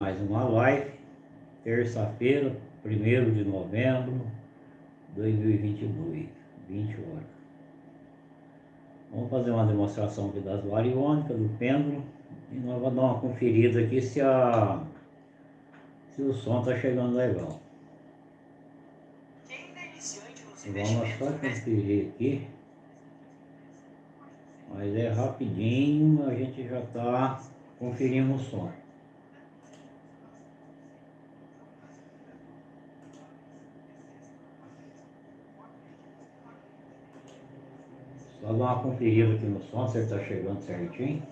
Mais uma live, terça-feira, 1 de novembro de 2022, 20 horas. Vamos fazer uma demonstração aqui das variônicas, do pêndulo, e nós vamos dar uma conferida aqui se, a, se o som está chegando legal. Vamos só conferir aqui. Mas é rapidinho, a gente já está conferindo o som. Só dar uma conferida aqui no som, se ele está chegando certinho.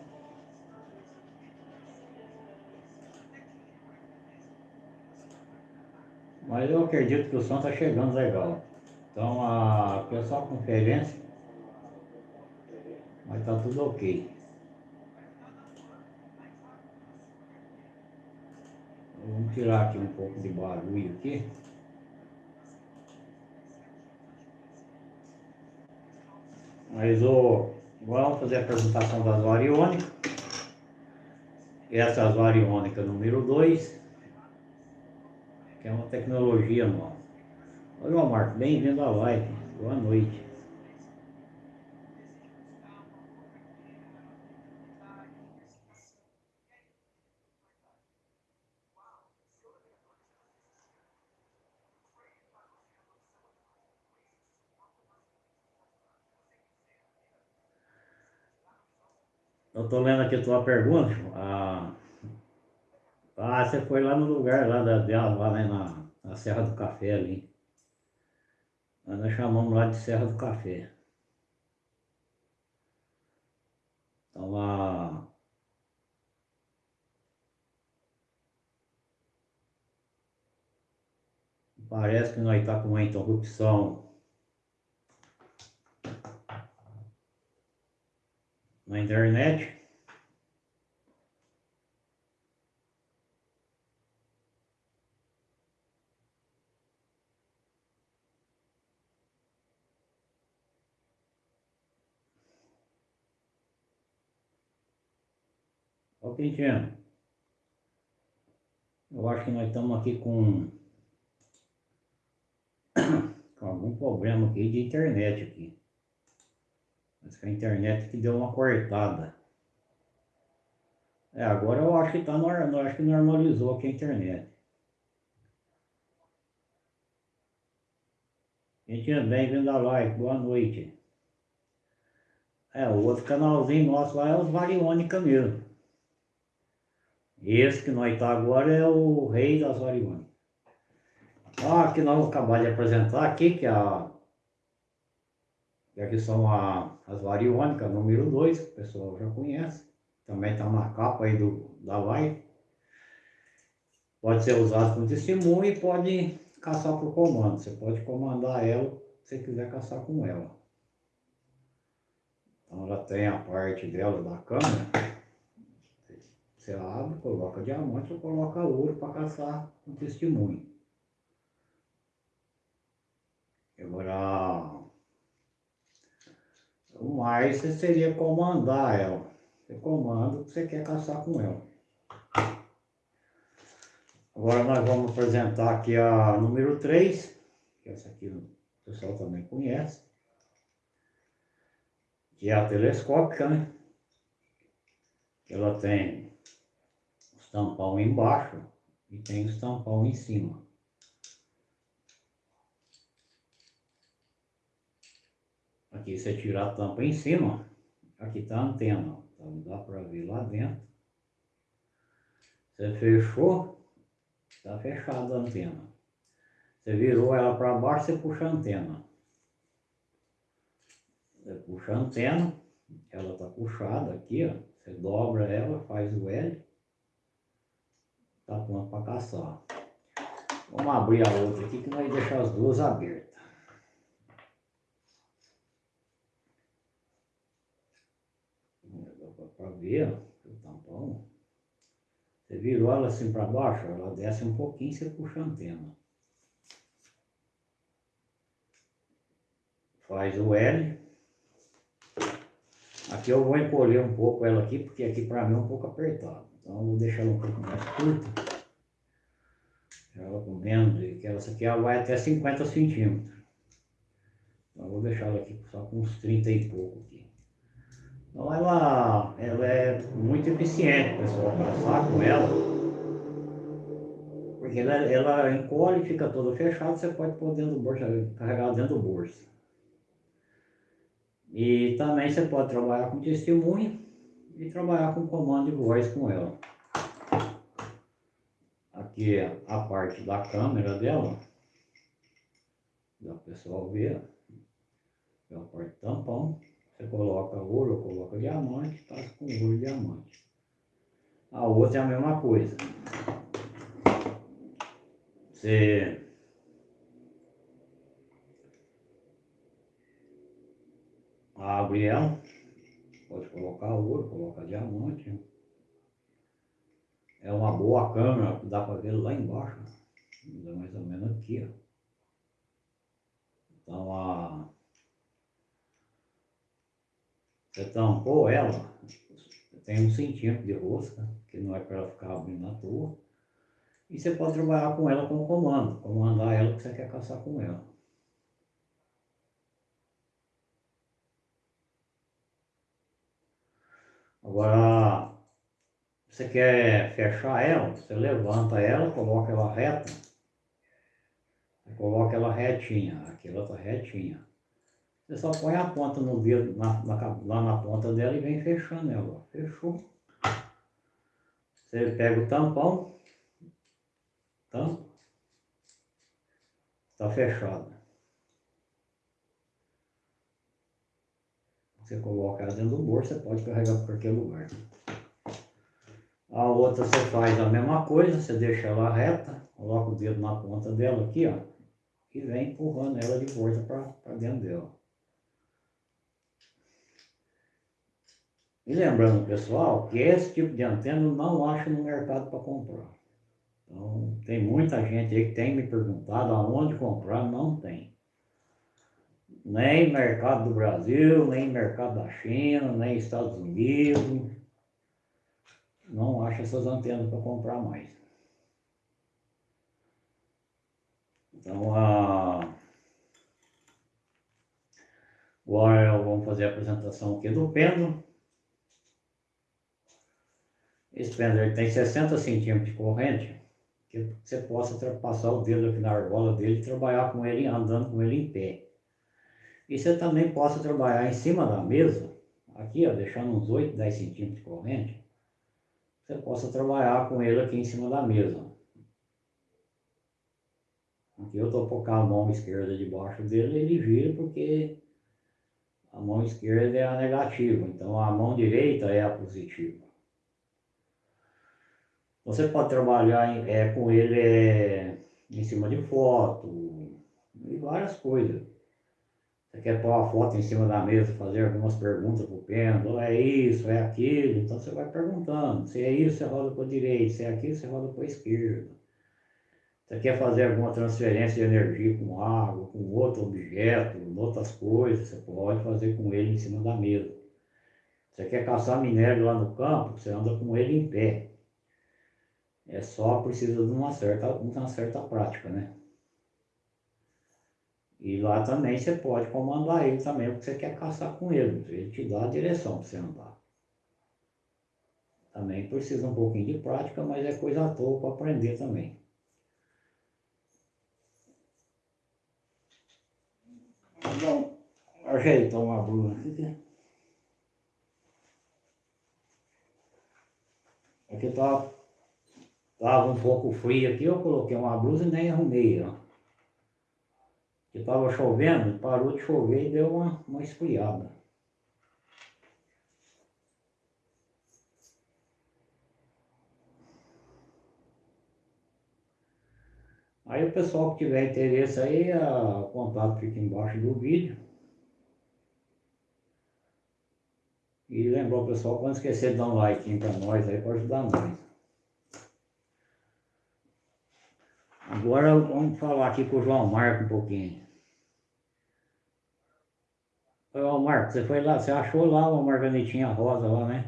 Mas eu acredito que o som está chegando legal. Então a pessoal conferência mas tá tudo ok. Vamos tirar aqui um pouco de barulho aqui. Mas o, vamos fazer a apresentação das variônicas. Essa é a variônica número 2, que é uma tecnologia nova. Olha, Marco, bem-vindo à live. Boa noite. Eu estou lendo aqui a tua pergunta. Ah, ah, você foi lá no lugar lá da dela, lá né, na, na Serra do Café ali. Nós chamamos lá de Serra do Café. Então lá. Parece que nós estamos tá com uma interrupção na internet. Ok, Quintinho. Eu acho que nós estamos aqui com, com algum problema aqui de internet aqui. Mas a internet que deu uma cortada. É, agora eu acho que tá normal, acho que normalizou aqui a internet. Gente, bem-vindo à live, boa noite. É, o outro canalzinho nosso lá é os Variônica mesmo. Esse que nós tá agora é o rei das Variônicas. Ah, que nós vamos acabar de apresentar aqui, que é a e aqui são a, as variônicas número 2, que o pessoal já conhece. Também está na capa aí do, da live. Pode ser usado como testemunho e pode caçar por comando. Você pode comandar ela se você quiser caçar com ela. Então ela tem a parte dela da câmera. Você abre, coloca diamante ou coloca ouro para caçar com testemunho. Agora mas você seria comandar ela. Você comanda o que você quer caçar com ela. Agora nós vamos apresentar aqui a número 3, que essa aqui o pessoal também conhece, que é a telescópica, né? Ela tem o tampão embaixo e tem o tampão em cima. Aqui você tira a tampa em cima, aqui está a antena, então dá para ver lá dentro. Você fechou, está fechada a antena. Você virou ela para baixo, você puxa a antena. Você puxa a antena, ela está puxada aqui, ó. Você dobra ela, faz o L. Está pronto para caçar. Vamos abrir a outra aqui que nós deixar as duas abertas. Ver o tampão. Você virou ela assim para baixo, ela desce um pouquinho, você puxa a antena. Faz o L. Aqui eu vou encolher um pouco ela aqui, porque aqui para mim é um pouco apertado. Então eu vou deixar ela um pouco mais curta. para comendo, e que essa aqui ela vai até 50 centímetros. Então eu vou deixar ela aqui só com uns 30 e pouco aqui. Então ela, ela é muito eficiente, pessoal, caçar com ela. Porque ela, ela encolhe, fica toda fechada, você pode pôr dentro do bolso, carregar dentro do bolso. E também você pode trabalhar com testemunha e trabalhar com comando de voz com ela. Aqui é a parte da câmera dela, dá o pessoal ver, é a parte tampão, você coloca ouro, coloca diamante, passa com ouro e diamante. A outra é a mesma coisa. Você abre ela, pode colocar ouro, colocar diamante. É uma boa câmera, dá para ver lá embaixo, mais ou menos aqui, ó. Então a você tampou ela, tem um centímetro de rosca, que não é para ela ficar abrindo à toa. E você pode trabalhar com ela com comando, comandar ela que você quer caçar com ela. Agora, você quer fechar ela, você levanta ela, coloca ela reta, coloca ela retinha, aqui ela está retinha. Você só põe a ponta no dedo, na, na, lá na ponta dela e vem fechando ela. Fechou. Você pega o tampão, tampa, está fechado. Você coloca ela dentro do bolso, você pode carregar para qualquer lugar. A outra você faz a mesma coisa, você deixa ela reta, coloca o dedo na ponta dela aqui, ó, e vem empurrando ela de volta para dentro dela. E lembrando, pessoal, que esse tipo de antena eu não acho no mercado para comprar. Então, tem muita gente aí que tem me perguntado aonde comprar, não tem. Nem mercado do Brasil, nem mercado da China, nem Estados Unidos. Não acho essas antenas para comprar mais. Então, a... agora vamos fazer a apresentação aqui do pêndulo. Esse pêndulo tem 60 centímetros de corrente, que você possa passar o dedo aqui na argola dele e trabalhar com ele, andando com ele em pé. E você também possa trabalhar em cima da mesa, aqui ó, deixando uns 8, 10 centímetros de corrente, você possa trabalhar com ele aqui em cima da mesa. Aqui eu estou com a mão esquerda debaixo dele, ele vira porque a mão esquerda é a negativa, então a mão direita é a positiva. Você pode trabalhar é, com ele é, em cima de foto e várias coisas. Você quer pôr uma foto em cima da mesa, fazer algumas perguntas para o pêndulo, é isso, é aquilo, então você vai perguntando. Se é isso, você roda para a direita, se é aquilo, você roda para a esquerda. Você quer fazer alguma transferência de energia com água, com outro objeto, com outras coisas, você pode fazer com ele em cima da mesa. Você quer caçar minério lá no campo, você anda com ele em pé. É só precisa de uma certa, uma certa prática, né? E lá também você pode comandar ele também, porque você quer caçar com ele. Ele te dá a direção para você andar. Também precisa um pouquinho de prática, mas é coisa à toa para aprender também. Então, ajeitar uma blusa aqui. Aqui tá Estava um pouco frio aqui, eu coloquei uma blusa e nem arrumei, ó. Que estava chovendo, parou de chover e deu uma, uma esfriada. Aí o pessoal que tiver interesse aí, o contato fica embaixo do vídeo. E lembrar o pessoal, quando esquecer de dar um like para nós aí, para ajudar nós. Agora vamos falar aqui com o João Marco um pouquinho. João Marco, você foi lá, você achou lá uma marganetinha rosa lá, né?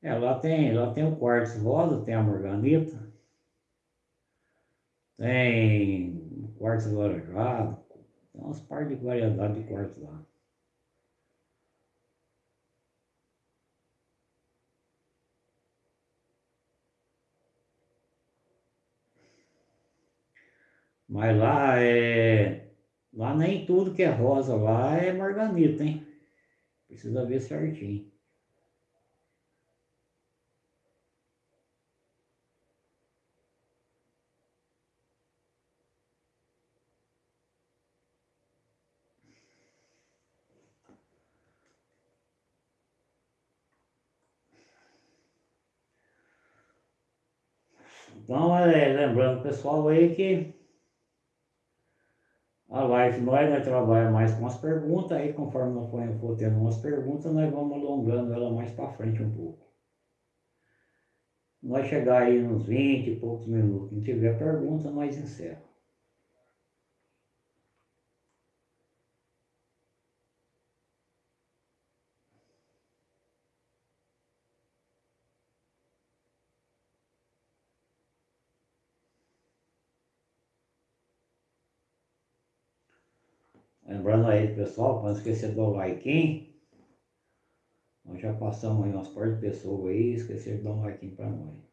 É, lá tem, lá tem o quartzo rosa, tem a morganita tem quartzo laranjado, tem umas par de variedade de quartzo lá. Mas lá é. Lá nem tudo que é rosa lá é marganita, hein? Precisa ver certinho. Então, é, lembrando pessoal aí que a live nós, nós trabalhamos mais com as perguntas, aí conforme nós for, tendo umas perguntas, nós vamos alongando ela mais para frente um pouco. Nós chegar aí nos 20 e poucos minutos, não tiver pergunta, nós encerramos. Lembrando aí, pessoal, para não esquecer do like. Nós já passamos aí umas partes de pessoas aí, esqueceram de dar um like para nós.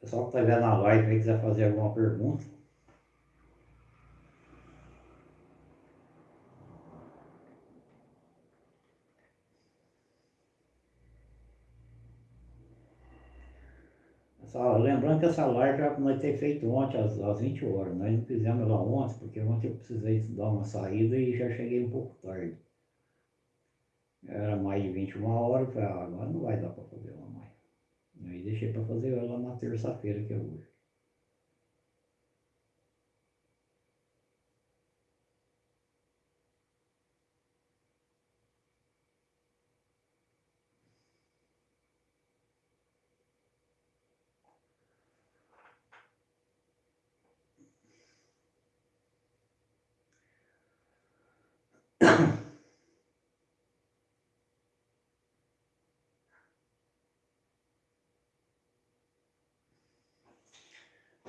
Pessoal que está vendo a live aí quiser fazer alguma pergunta, Lembrando que essa live nós ter feito ontem às, às 20 horas. Nós não fizemos ela ontem, porque ontem eu precisei dar uma saída e já cheguei um pouco tarde. Era mais de 21 horas, falei, ah, agora não vai dar para fazer ela mais. Aí deixei para fazer ela na terça-feira, que é hoje.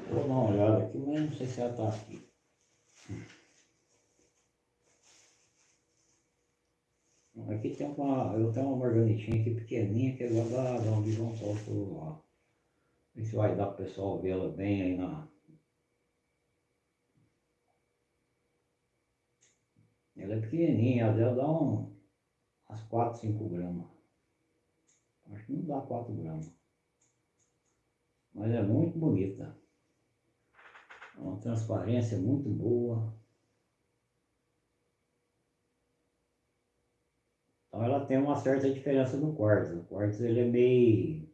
Vou dar uma olhada aqui, mas não sei se ela está aqui. Aqui tem uma, eu tenho uma marganitinha aqui pequenininha que é lá da, da onde Paulo falou lá. Ver se vai dar para o pessoal vê-la bem aí na... Ela é pequenininha, ela dá um, umas 4, 5 gramas. Acho que não dá 4 gramas. Mas é muito bonita. Uma transparência muito boa. Então ela tem uma certa diferença do quartzo. O quartzo ele é meio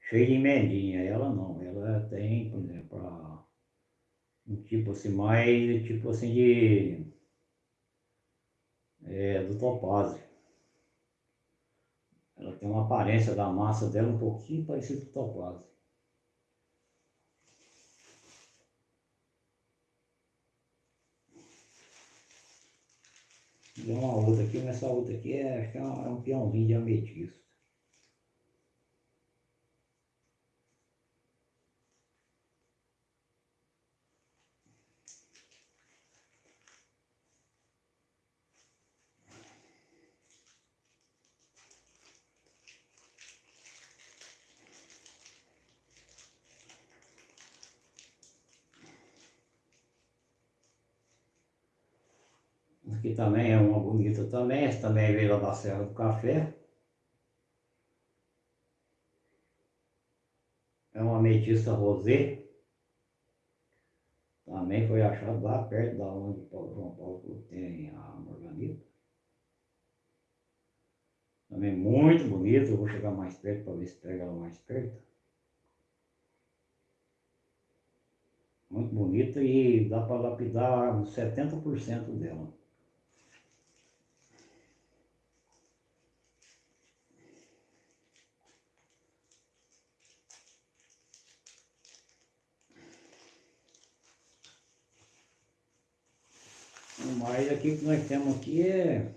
cheio de emendinha. Ela não. Ela tem, por exemplo, um tipo assim, mais tipo assim de é, do topázio. Ela tem uma aparência da massa dela um pouquinho parecida com o topázio. Tem uma outra aqui, mas essa outra aqui é, acho que é é um peãozinho de ametista. Também é também, essa também veio lá da Serra do Café. É uma ametista rosé. Também foi achado lá perto da onde o João Paulo tem a morganita. Também muito bonito, eu vou chegar mais perto para ver se pega ela mais perto. Muito bonita e dá para lapidar uns 70% dela. Mas aqui que nós temos aqui é...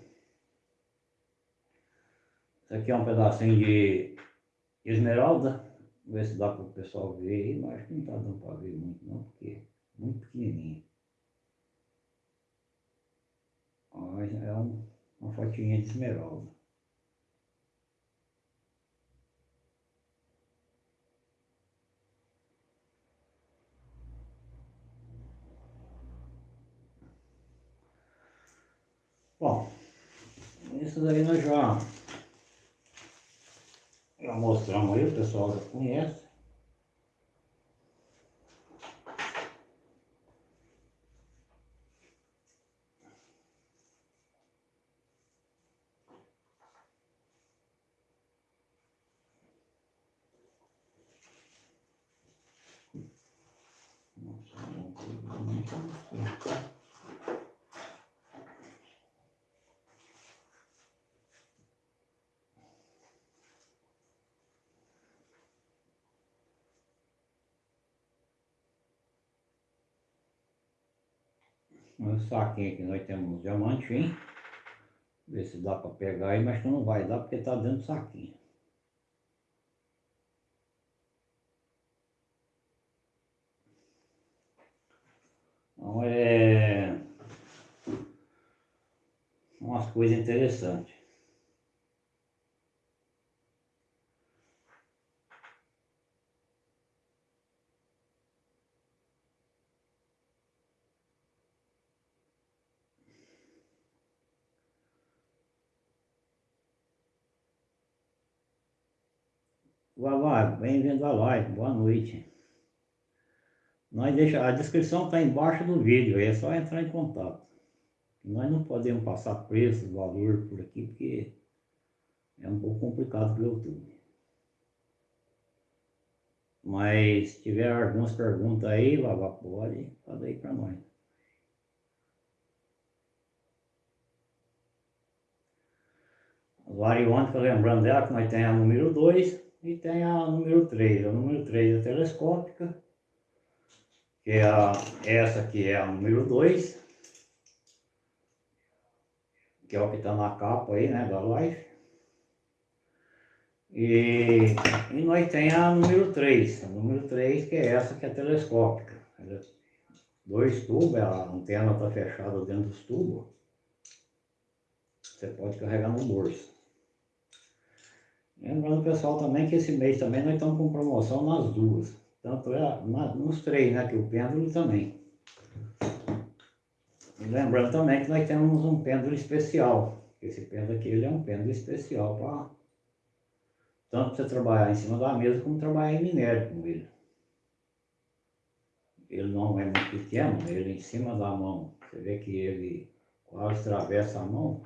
Isso aqui é um pedacinho de esmeralda. Ver se dá para o pessoal ver aí, mas não está dando para ver muito não, porque é muito pequenininho. Mas é um, uma fotinha de esmeralda. Bom, isso daí nós já, já mostramos aí, o pessoal já conhece. No saquinho aqui nós temos um diamantinho. Ver se dá para pegar aí, mas não vai dar porque está dentro do saquinho. Então é umas coisas interessantes. Vavá, bem-vindo à live, boa noite. Nós deixa, a descrição está embaixo do vídeo, é só entrar em contato. Nós não podemos passar preço, valor por aqui, porque é um pouco complicado para o YouTube. Mas se tiver algumas perguntas aí, Vavá, pode fazer aí para nós. As variônicas, lembrando dela que nós temos a número 2, e tem a número 3. A número 3 é telescópica, que é a, essa aqui é a número 2, que é o que está na capa aí, né, da live. E, e nós tem a número 3, a número 3 que é essa que é telescópica. Dois tubos, a antena está fechada dentro dos tubos. Você pode carregar no bolso. Lembrando pessoal também que esse mês também nós estamos com promoção nas duas. Tanto é nos três, né? Que o pêndulo também. Lembrando também que nós temos um pêndulo especial. Esse pêndulo aqui ele é um pêndulo especial para tanto você trabalhar em cima da mesa como trabalhar em minério com ele. Ele não é muito pequeno, ele em cima da mão. Você vê que ele quase atravessa a mão.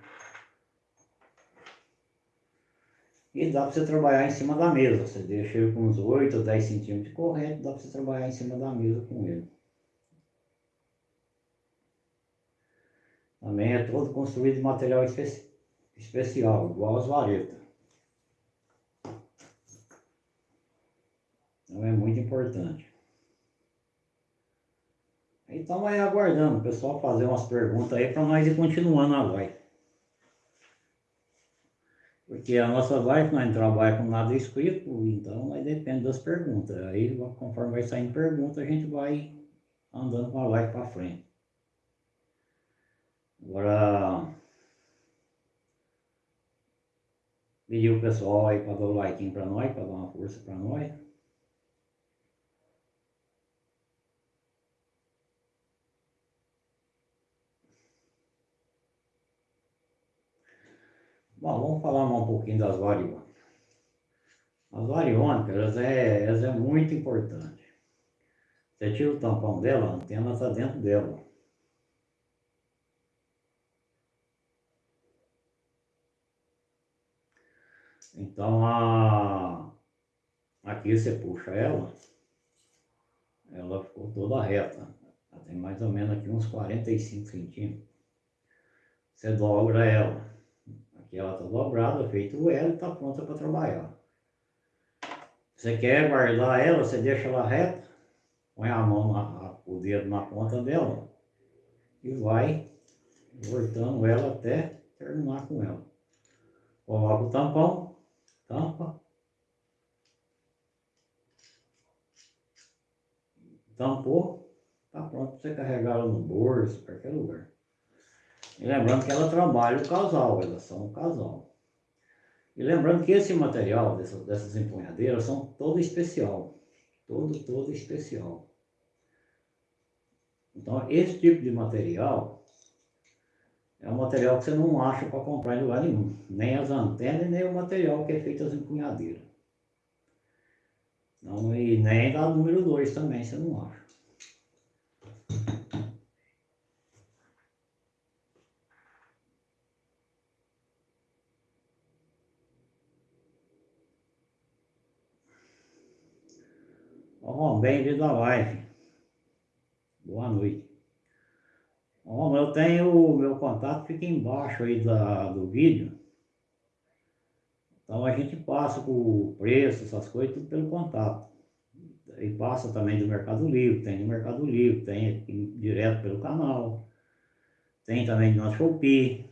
E dá para você trabalhar em cima da mesa. Você deixa ele com uns 8 ou 10 centímetros de corrente, dá para você trabalhar em cima da mesa com ele. Também é todo construído de material espe especial, igual as varetas. Então é muito importante. Então vai aguardando o pessoal fazer umas perguntas aí para nós ir continuando a live. Porque a nossa live não trabalha com nada escrito, então aí depende das perguntas. Aí conforme vai saindo pergunta, a gente vai andando com a live para frente. Agora pedir o pessoal aí para dar o like para nós, para dar uma força para nós. Bom, vamos falar um pouquinho das variônicas. As variônicas, elas é, elas é muito importante. Você tira o tampão dela, a antena está dentro dela. Então, a... aqui você puxa ela, ela ficou toda reta. Ela tem mais ou menos aqui uns 45 centímetros. Você dobra ela ela está dobrada, feito o L, está pronta para trabalhar. Você quer guardar ela, você deixa ela reta, põe a mão, na, o dedo na ponta dela e vai voltando ela até terminar com ela. Coloca o tampão, tampa. Tampou, tá pronto para você carregar ela no bolso, qualquer lugar. E lembrando que ela trabalha o casal, elas são um casal. E lembrando que esse material dessas, dessas empunhadeiras são todo especial. Todo, todo especial. Então, esse tipo de material é um material que você não acha para comprar em lugar nenhum. Nem as antenas, nem o material que é feito as empunhadeiras. Não, e nem da número 2 também, você não acha. Bom, bem-vindo à live. Boa noite. Bom, eu tenho o meu contato, fica embaixo aí da, do vídeo. Então a gente passa o preço, essas coisas, tudo pelo contato. E passa também do Mercado Livre, tem do Mercado Livre, tem direto pelo canal. Tem também no Shopee.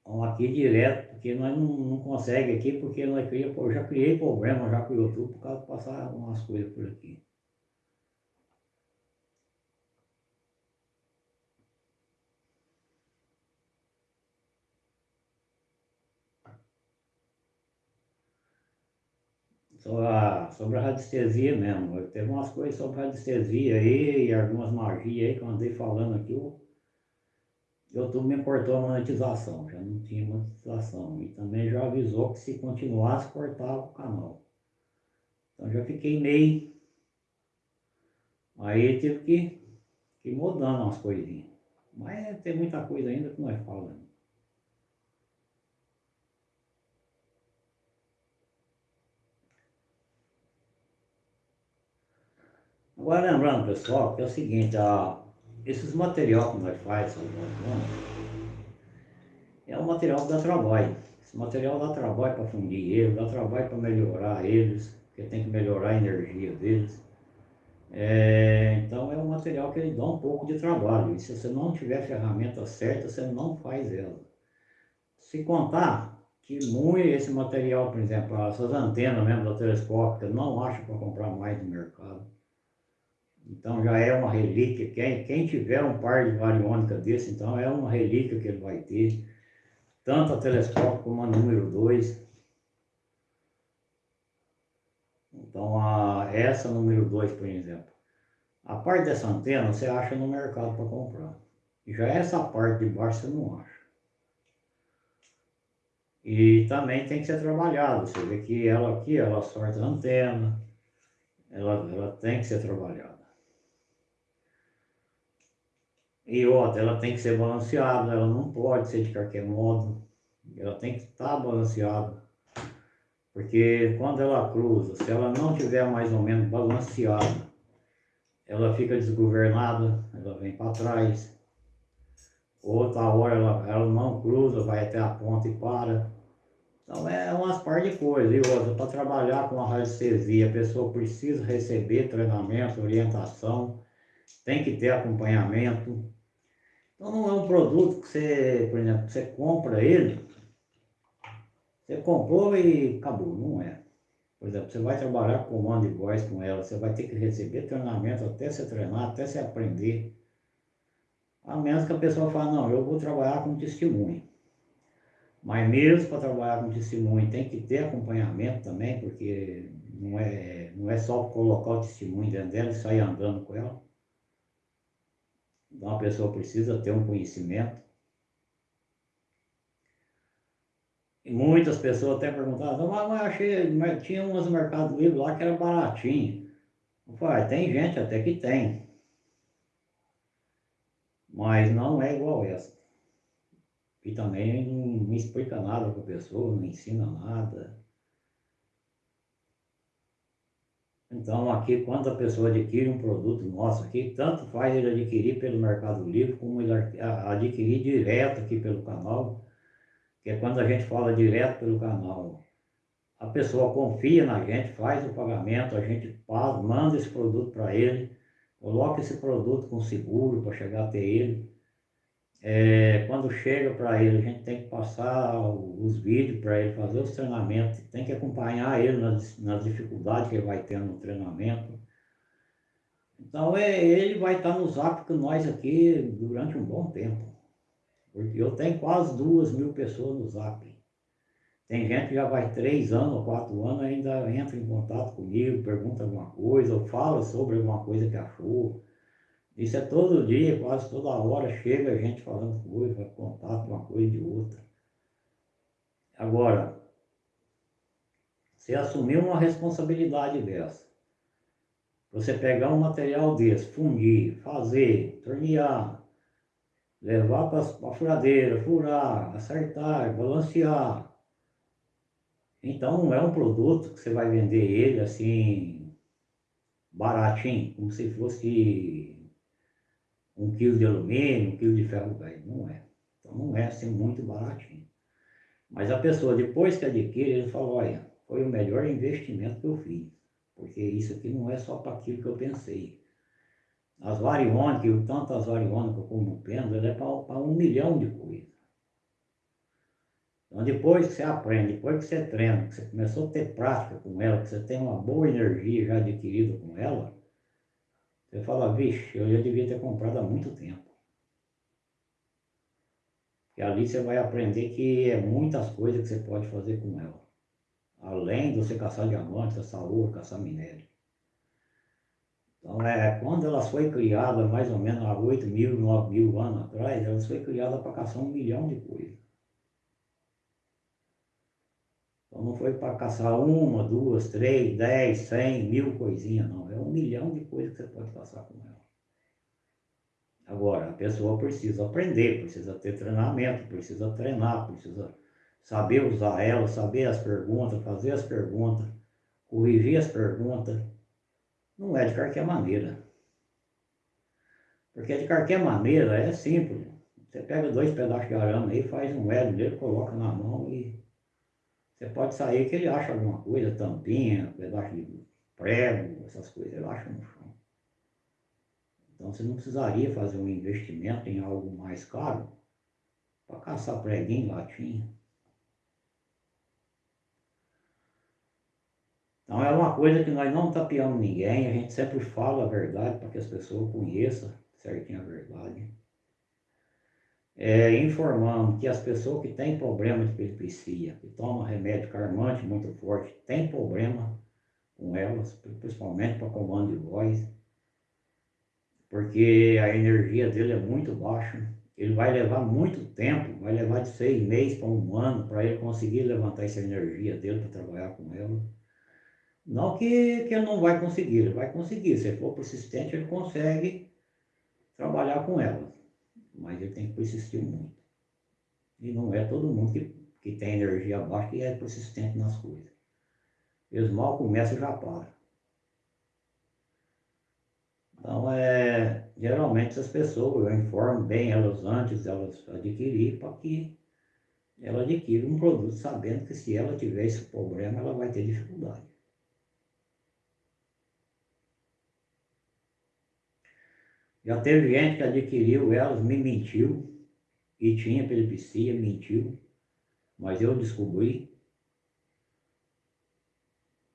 Então aqui direto porque nós não, não conseguimos aqui, porque nós cria, eu já criei problema já com o YouTube por causa de passar umas coisas por aqui. Sobre a, sobre a radiestesia mesmo, teve umas coisas sobre radiestesia aí e algumas magias aí que eu andei falando aqui, eu YouTube me cortou a monetização, já não tinha monetização. E também já avisou que se continuasse, cortava o canal. Então já fiquei meio... Aí tive que, que mudando umas coisinhas. Mas tem muita coisa ainda que nós falamos. Agora lembrando pessoal, que é o seguinte, a, esses material que nós faz, é um material que dá trabalho. Esse material dá trabalho para fundir ele, dá trabalho para melhorar eles, porque tem que melhorar a energia deles. É, então é um material que ele dá um pouco de trabalho. E se você não tiver a ferramenta certa, você não faz ela. Se contar que muito esse material, por exemplo, essas antenas mesmo da telescópica, não acho para comprar mais no mercado. Então já é uma relíquia, quem, quem tiver um par de variônica desse, então é uma relíquia que ele vai ter, tanto a telescópio como a número 2. Então a, essa número 2, por exemplo, a parte dessa antena você acha no mercado para comprar. E já essa parte de baixo você não acha. E também tem que ser trabalhado. Você vê que ela aqui, ela sorta a antena, ela, ela tem que ser trabalhada. E outra, ela tem que ser balanceada, ela não pode ser de qualquer modo. Ela tem que estar balanceada. Porque quando ela cruza, se ela não tiver mais ou menos balanceada, ela fica desgovernada, ela vem para trás. Outra hora ela, ela não cruza, vai até a ponta e para. Então é umas par de coisas. E outra, para trabalhar com a radiestesia, a pessoa precisa receber treinamento, orientação, tem que ter acompanhamento. Então não é um produto que você, por exemplo, você compra ele, você comprou e acabou, não é. Por exemplo, você vai trabalhar com comando e voz com ela, você vai ter que receber treinamento até você treinar, até você aprender. A menos que a pessoa fale, não, eu vou trabalhar com testemunho. Mas mesmo para trabalhar com testemunho tem que ter acompanhamento também, porque não é, não é só colocar o testemunho dentro dela e sair andando com ela. Então a pessoa precisa ter um conhecimento. E muitas pessoas até perguntavam, mas, mas achei, mas tinha umas mercados livres lá que era baratinho. Eu falei, ah, tem gente até que tem. Mas não é igual essa. E também não, não explica nada para a pessoa, não ensina nada. Então, aqui, quando a pessoa adquire um produto nosso aqui, tanto faz ele adquirir pelo Mercado Livre, como ele adquirir direto aqui pelo canal, que é quando a gente fala direto pelo canal. A pessoa confia na gente, faz o pagamento, a gente manda esse produto para ele, coloca esse produto com seguro para chegar até ele. É, quando chega para ele, a gente tem que passar os vídeos para ele fazer os treinamentos, tem que acompanhar ele nas, nas dificuldades que ele vai ter no treinamento. Então é, ele vai estar no zap com nós aqui durante um bom tempo. Porque eu tenho quase duas mil pessoas no zap. Tem gente que já vai três anos ou quatro anos, ainda entra em contato comigo, pergunta alguma coisa, ou fala sobre alguma coisa que achou. Isso é todo dia, quase toda hora, chega gente falando coisa, contato uma coisa de outra. Agora, você assumir uma responsabilidade dessa, você pegar um material desse, fundir, fazer, tornear, levar para a furadeira, furar, acertar, balancear. Então não é um produto que você vai vender ele assim, baratinho, como se fosse um quilo de alumínio, um quilo de ferro velho. Não é. Então não é assim muito baratinho. Mas a pessoa, depois que adquire, ele fala, olha, foi o melhor investimento que eu fiz. Porque isso aqui não é só para aquilo que eu pensei. As variônicas, tanto as variônicas como o pêndulo, é para um milhão de coisas. Então depois que você aprende, depois que você treina, que você começou a ter prática com ela, que você tem uma boa energia já adquirida com ela, você fala, vixe, eu já devia ter comprado há muito tempo. E ali você vai aprender que é muitas coisas que você pode fazer com ela. Além de você caçar diamantes, caçar ouro, caçar minério. Então, é, quando ela foi criada, mais ou menos há 8 mil, 9 mil anos atrás, ela foi criada para caçar um milhão de coisas. Então não foi para caçar uma, duas, três, dez, cem, mil coisinhas, não. É um milhão de coisas que você pode caçar com ela. Agora, a pessoa precisa aprender, precisa ter treinamento, precisa treinar, precisa saber usar ela, saber as perguntas, fazer as perguntas, corrigir as perguntas. Não é de qualquer maneira. Porque de qualquer maneira é simples. Você pega dois pedaços de arame aí, faz um elo dele, coloca na mão e você pode sair que ele acha alguma coisa, tampinha, pedaço de prego, essas coisas, ele acha no chão. Então você não precisaria fazer um investimento em algo mais caro para caçar preguinho, latinha. Então é uma coisa que nós não tapeamos ninguém, a gente sempre fala a verdade para que as pessoas conheçam certinho a verdade é, informando que as pessoas que têm problema de epilepsia, que tomam remédio calmante muito forte, têm problema com elas, principalmente para comando de voz, porque a energia dele é muito baixa, ele vai levar muito tempo, vai levar de seis meses para um ano para ele conseguir levantar essa energia dele para trabalhar com ela. Não que, que ele não vai conseguir, ele vai conseguir, se for persistente ele consegue trabalhar com ela mas ele tem que persistir muito. E não é todo mundo que, que tem energia baixa que é persistente nas coisas. Eles mal começam já para. Então, é, geralmente essas pessoas, eu informo bem elas antes de elas adquirir, para que ela adquira um produto sabendo que se ela tiver esse problema, ela vai ter dificuldade. Já teve gente que adquiriu elas, me mentiu, e tinha epilepsia, mentiu, mas eu descobri.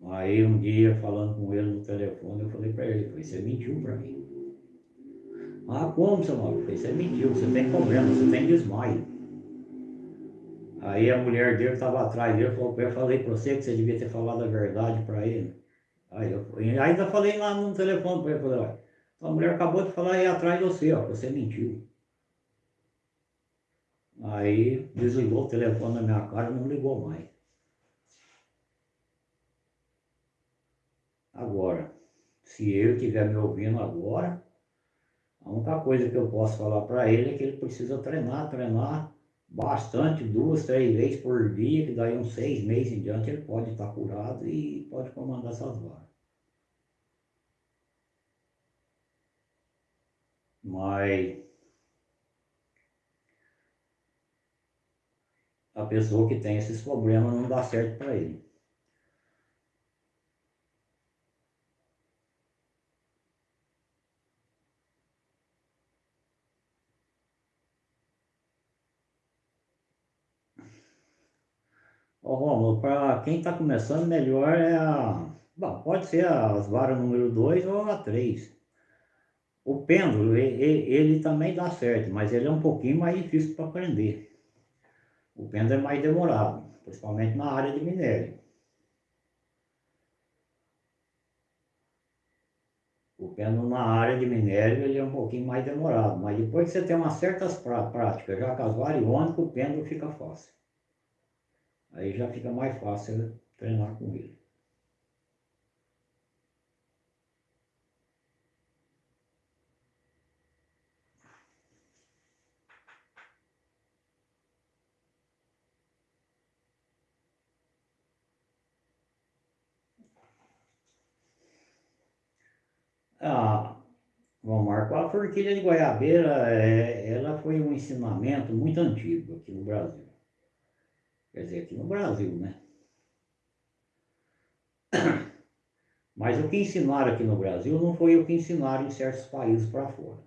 Aí um dia, falando com ele no telefone, eu falei para ele, você mentiu para mim. Ah, como, seu Mauro? Você mentiu, você tem problema, você tem desmaio. Aí a mulher dele estava atrás dele, falou, eu falei para você que você devia ter falado a verdade para ele. Aí eu ainda falei lá no telefone para ele, falei, a mulher acabou de falar aí atrás de você, ó, você mentiu. Aí desligou o telefone na minha cara e não ligou mais. Agora, se ele estiver me ouvindo agora, a única coisa que eu posso falar para ele é que ele precisa treinar, treinar bastante, duas, três vezes por dia, que daí uns seis meses em diante ele pode estar curado e pode comandar essas varas. Mas a pessoa que tem esses problemas não dá certo para ele. O Romulo, para quem está começando, melhor é a... Bom, pode ser as varas número 2 ou a 3. O pêndulo, ele, ele também dá certo, mas ele é um pouquinho mais difícil para aprender. O pêndulo é mais demorado, principalmente na área de minério. O pêndulo na área de minério ele é um pouquinho mais demorado, mas depois que você tem umas certas práticas, já as variônicas, o pêndulo fica fácil. Aí já fica mais fácil treinar com ele. Ah, Marco, a forquilha de goiabeira, é, ela foi um ensinamento muito antigo aqui no Brasil. Quer dizer, aqui no Brasil, né? Mas o que ensinaram aqui no Brasil não foi o que ensinaram em certos países para fora.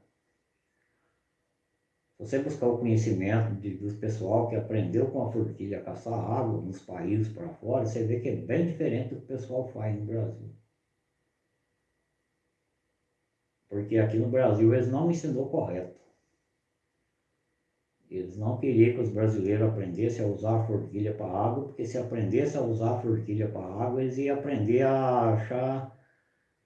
Se você buscar o conhecimento de, do pessoal que aprendeu com a forquilha a caçar água nos países para fora, você vê que é bem diferente do que o pessoal faz no Brasil. Porque aqui no Brasil eles não ensinou correto. Eles não queriam que os brasileiros aprendessem a usar a forquilha para água, porque se aprendessem a usar a forquilha para água, eles iam aprender a achar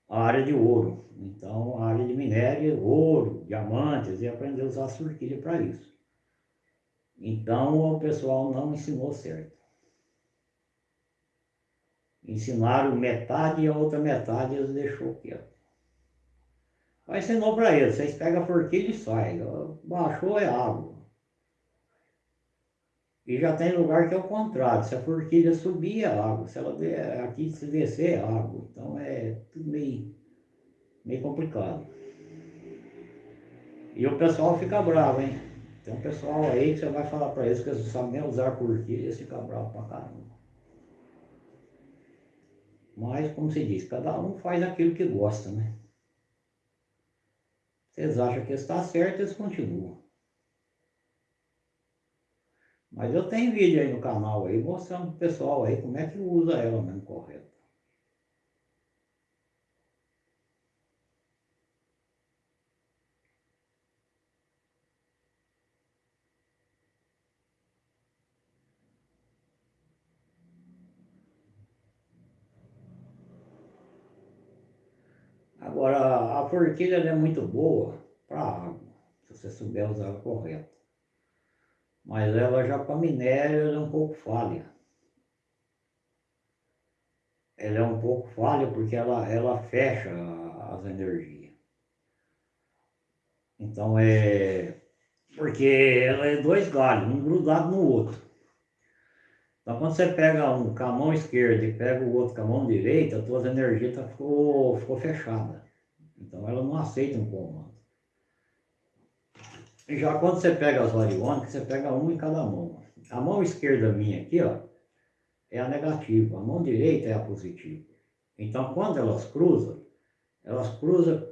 a área de ouro. Então, a área de minério, ouro, diamantes, iam aprender a usar a forquilha para isso. Então, o pessoal não ensinou certo. Ensinaram metade e a outra metade eles deixou quieto. Aí ensinou para eles, vocês pegam a forquilha e saem. Baixou é água. E já tem lugar que é o contrário, se a forquilha subir é água, se ela aqui se descer é água. Então é tudo meio, meio complicado. E o pessoal fica bravo, hein? Tem um pessoal aí que você vai falar para eles que eles não sabem nem usar forquilha, eles ficam bravos pra caramba. Mas, como se diz, cada um faz aquilo que gosta, né? Vocês acham que está certo, eles continuam. Mas eu tenho vídeo aí no canal aí mostrando pro pessoal aí como é que usa ela mesmo correto. Agora, a forquilha é muito boa para água, se você souber usar ela correto mas ela já para minério é um pouco falha. Ela é um pouco falha porque ela, ela fecha as energias. Então é. Porque ela é dois galhos, um grudado no outro. Então quando você pega um com a mão esquerda e pega o outro com a mão direita, a tua energia tá, ficou, ficou fechada. Então ela não aceita um comando. Já quando você pega as variônicas, você pega uma em cada mão. A mão esquerda minha aqui, ó, é a negativa, a mão direita é a positiva. Então, quando elas cruzam, elas cruzam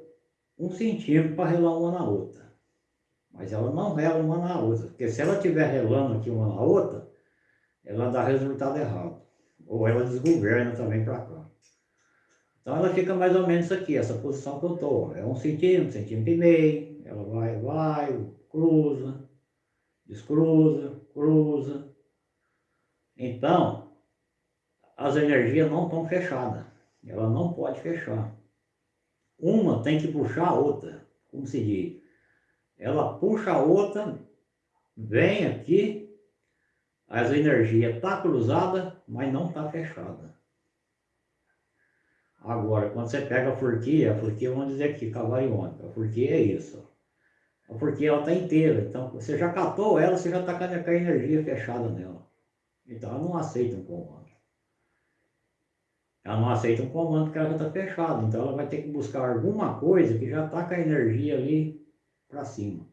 um centímetro para relar uma na outra. Mas ela não rela uma na outra, porque se ela estiver relando aqui uma na outra, ela dá resultado errado. Ou ela desgoverna também para cá. Então ela fica mais ou menos aqui, essa posição que eu estou. É um centímetro, um centímetro e meio, ela vai, vai, cruza, descruza, cruza. Então, as energias não estão fechadas. Ela não pode fechar. Uma tem que puxar a outra. Como se diz? Ela puxa a outra, vem aqui, as energias estão tá cruzadas, mas não está fechada. Agora, quando você pega a forquilha, a forquilha, vamos dizer aqui, cavariônica, a forquilha é isso. Porque ela está inteira. Então, você já catou ela, você já está com a energia fechada nela. Então, ela não aceita um comando. Ela não aceita um comando porque ela já está fechada. Então, ela vai ter que buscar alguma coisa que já está com a energia ali para cima.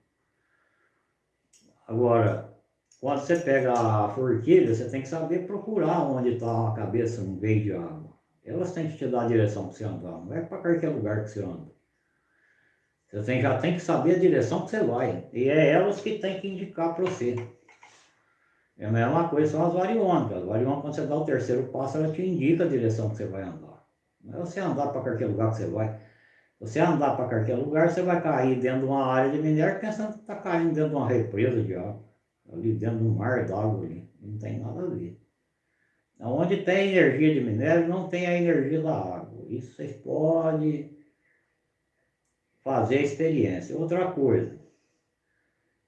Agora, quando você pega a forquilha, você tem que saber procurar onde está a cabeça no meio de água. Elas têm que te dar a direção para você andar. Não é para qualquer lugar que você anda. Você já tem que saber a direção que você vai. E é elas que tem que indicar para você. É a mesma coisa são as variônicas. As variônicas, quando você dá o terceiro passo, ela te indica a direção que você vai andar. Não é você andar para qualquer lugar que você vai. Se você andar para qualquer lugar, você vai cair dentro de uma área de minério pensando que está caindo dentro de uma represa de água. Ali dentro de um mar d'água ali. Não tem nada a ver. Onde tem energia de minério, não tem a energia da água. Isso vocês podem fazer a experiência. Outra coisa,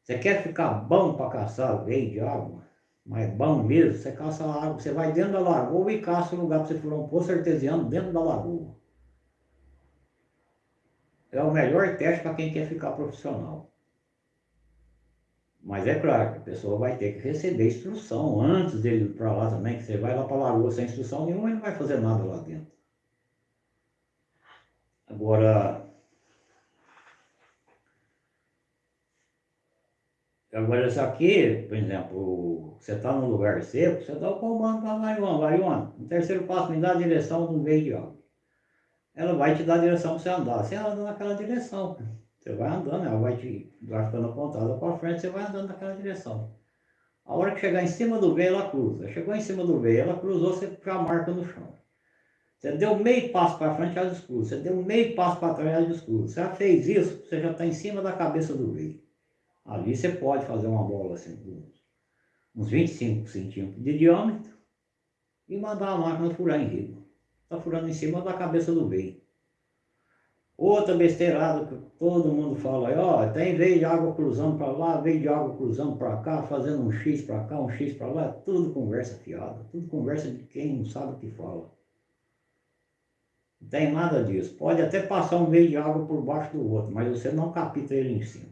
você quer ficar bom para caçar veio de água? Mas bom mesmo, você caça água, você vai dentro da lagoa e caça o lugar para você furar um poço artesiano dentro da lagoa. É o melhor teste para quem quer ficar profissional. Mas é claro que a pessoa vai ter que receber instrução antes dele ir para lá também, que você vai lá para lagoa sem instrução nenhuma, ele não vai fazer nada lá dentro. Agora, Agora, isso aqui, por exemplo, você está num lugar seco, você dá o comando para a Mariona, Mariona, no terceiro passo me dá a direção do veio de água. Ela vai te dar a direção para você andar. Você anda naquela direção. Você vai andando, ela vai te ficando apontada para frente, você vai andando naquela direção. A hora que chegar em cima do veio, ela cruza. Chegou em cima do veio, ela cruzou, você já marca no chão. Você deu meio passo para frente, ela descruza. Você deu meio passo para trás, ela descruza. Você já fez isso, você já está em cima da cabeça do veio. Ali você pode fazer uma bola assim, uns 25 centímetros de diâmetro e mandar a máquina furar em riba. Está furando em cima da cabeça do veio. Outra besteirada que todo mundo fala ó, tem veio de água cruzando para lá, veio de água cruzando para cá, fazendo um X para cá, um X para lá, tudo conversa fiada, tudo conversa de quem não sabe o que fala. Não tem nada disso. Pode até passar um veio de água por baixo do outro, mas você não capita ele em cima.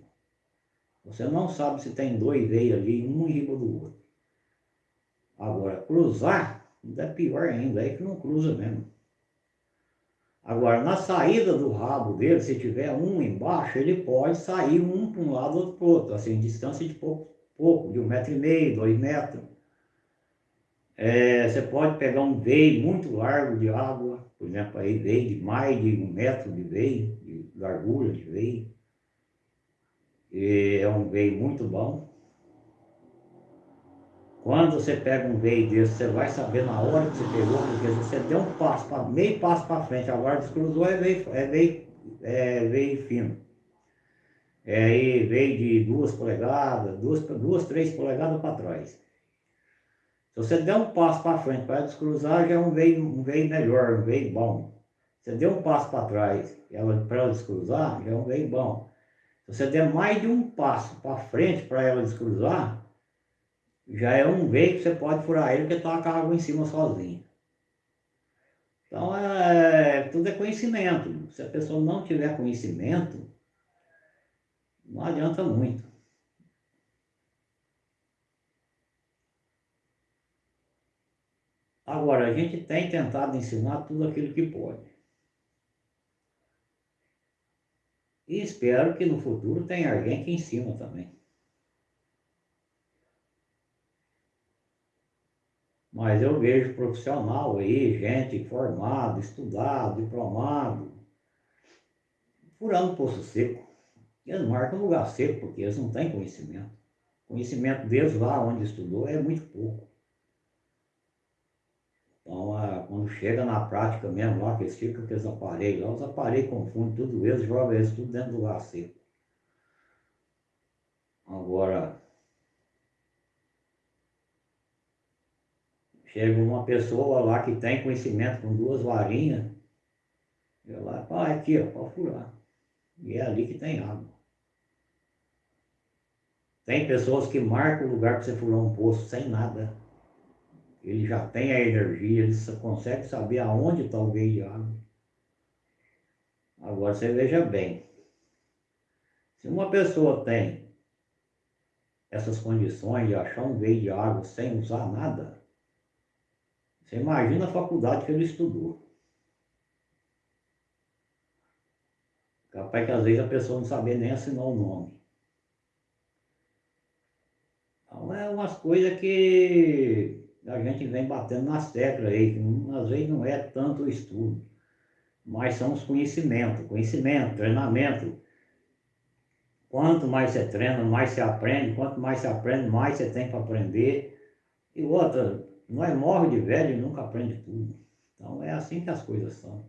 Você não sabe se tem dois veios ali, um em riba do outro. Agora, cruzar, ainda é pior ainda, é que não cruza mesmo. Agora, na saída do rabo dele, se tiver um embaixo, ele pode sair um para um lado, outro para o outro, assim, distância de pouco, pouco, de um metro e meio, dois metros. É, você pode pegar um veio muito largo de água, por exemplo, aí veio de mais de um metro de veio, de largura de veio. É um veio muito bom. Quando você pega um veio desse, você vai saber na hora que você pegou, porque se você deu um passo, pra, meio passo para frente, agora descruzou, é veio, é veio, é veio fino. É aí veio de duas polegadas, duas, duas três polegadas para trás. Se você der um passo para frente para descruzar, já é um veio, um veio melhor, um veio bom. Você deu um passo para trás para ela descruzar, já é um veio bom. Se você der mais de um passo para frente para ela descruzar, já é um veio que você pode furar ele porque está com a água em cima sozinha. Então, é, tudo é conhecimento. Se a pessoa não tiver conhecimento, não adianta muito. Agora, a gente tem tentado ensinar tudo aquilo que pode. E espero que no futuro tenha alguém que ensina também. Mas eu vejo profissional aí, gente formado, estudado, diplomado, furando poço seco. Eles marcam lugar seco porque eles não têm conhecimento. O conhecimento deles lá onde estudou é muito pouco. Então, quando chega na prática mesmo, lá que eles ficam com aqueles aparelhos, lá os aparelhos confundem tudo eles, jogam eles tudo dentro do lugar seco. Agora, chega uma pessoa lá que tem conhecimento com duas varinhas, e lá, pá, aqui, ó, pode furar. E é ali que tem água. Tem pessoas que marcam o lugar para você furar um poço sem nada ele já tem a energia, ele consegue saber aonde está o veio de água. Agora você veja bem, se uma pessoa tem essas condições de achar um veio de água sem usar nada, você imagina a faculdade que ele estudou. Capaz que às vezes a pessoa não sabia nem assinar o nome. Então é umas coisas que a gente vem batendo nas teclas aí, que às vezes não é tanto o estudo, mas são os conhecimentos, conhecimento, treinamento. Quanto mais você treina, mais você aprende, quanto mais você aprende, mais você tem para aprender. E outra, nós morre de velho e nunca aprende tudo. Então é assim que as coisas são.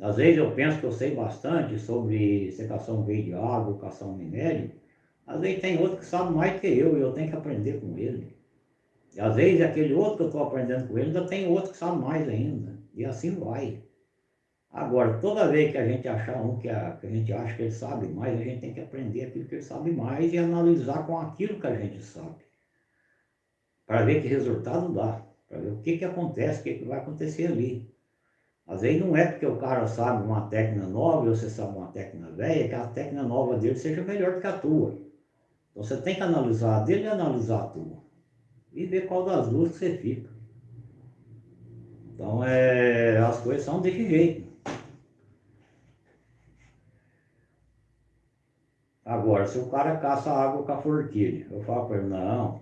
Às vezes eu penso que eu sei bastante sobre secação veio de água, educação minério. Às vezes tem outro que sabe mais que eu e eu tenho que aprender com ele. E às vezes aquele outro que eu estou aprendendo com ele, ainda tem outro que sabe mais ainda. E assim vai. Agora, toda vez que a gente achar um que a, que a gente acha que ele sabe mais, a gente tem que aprender aquilo que ele sabe mais e analisar com aquilo que a gente sabe. Para ver que resultado dá. Para ver o que, que acontece, o que, que vai acontecer ali. Às vezes não é porque o cara sabe uma técnica nova ou você sabe uma técnica velha, que a técnica nova dele seja melhor do que a tua. Então você tem que analisar a dele e analisar a tua. E ver qual das duas que você fica. Então é, as coisas são desse jeito. Agora, se o cara caça água com a forquilha, eu falo para ele, não,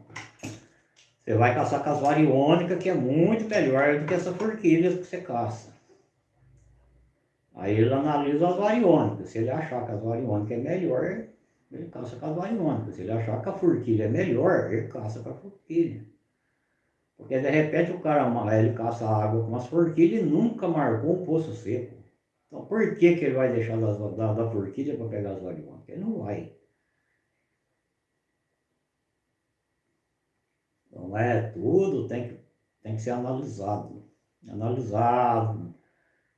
você vai caçar com as variônicas, que é muito melhor do que essa forquilha que você caça. Aí ele analisa as variônicas, se ele achar que as variônicas é melhor, ele caça com as variônicas. Se ele achar que a forquilha é melhor, ele caça com a forquilha. Porque de repente o cara ele caça água com as forquilhas e nunca marcou um poço seco. Então por que, que ele vai deixar das, da, da forquilha para pegar as variônicas? Ele não vai. Então é tudo, tem que, tem que ser analisado. Analisado,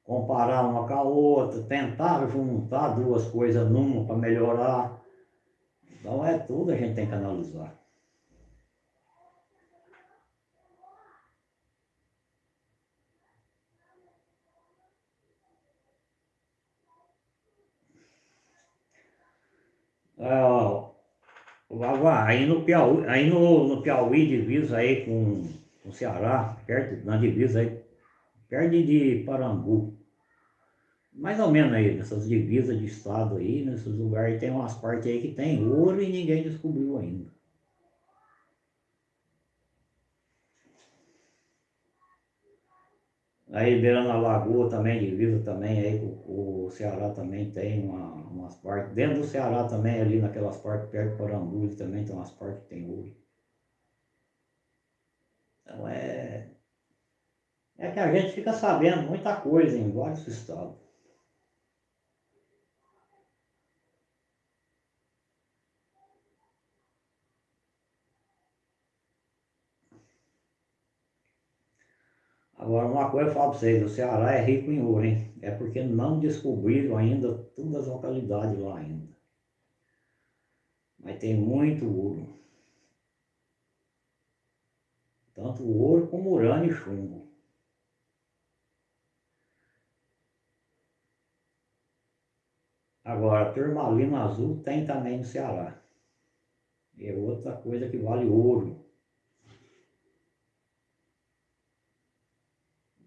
comparar uma com a outra, tentar juntar duas coisas numa para melhorar. Então é tudo a gente tem que analisar. Ah, aí no Piauí, aí no, no Piauí divisa aí com o Ceará, perto, na divisa aí, perto de Parambu. Mais ou menos aí, nessas divisas de estado aí, nesses lugares tem umas partes aí que tem ouro e ninguém descobriu ainda. Aí beirando a lagoa também, divisa também, aí o, o Ceará também tem uma, umas partes. Dentro do Ceará também, ali naquelas partes perto de Porambus também tem umas partes que tem ouro. Então é. É que a gente fica sabendo muita coisa em vários estados. Agora, uma coisa eu falo para vocês, o Ceará é rico em ouro, hein? É porque não descobriram ainda todas as localidades lá ainda. Mas tem muito ouro. Tanto ouro como urânio e chumbo. Agora, turmalina azul tem também no Ceará. É outra coisa que vale ouro.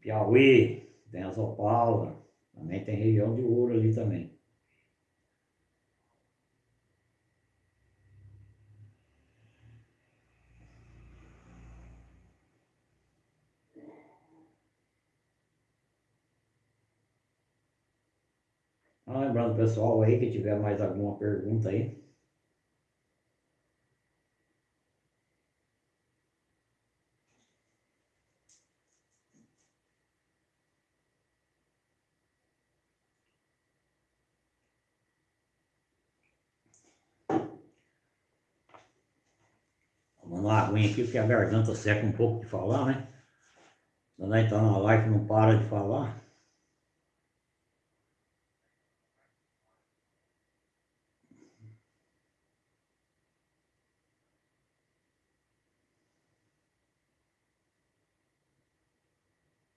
Piauí, tem a Zopala, também tem região de ouro ali também. Lembrando pessoal aí que tiver mais alguma pergunta aí, uma aqui, porque a garganta seca um pouco de falar, né? Quando a gente tá na live não para de falar.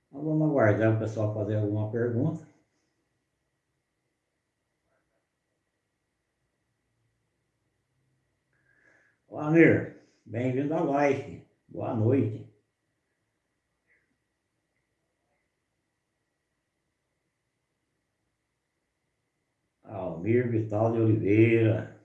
Então vamos aguardar o pessoal fazer alguma pergunta. Ô Amir, Bem-vindo à live. Boa noite. Almir Vital de Oliveira.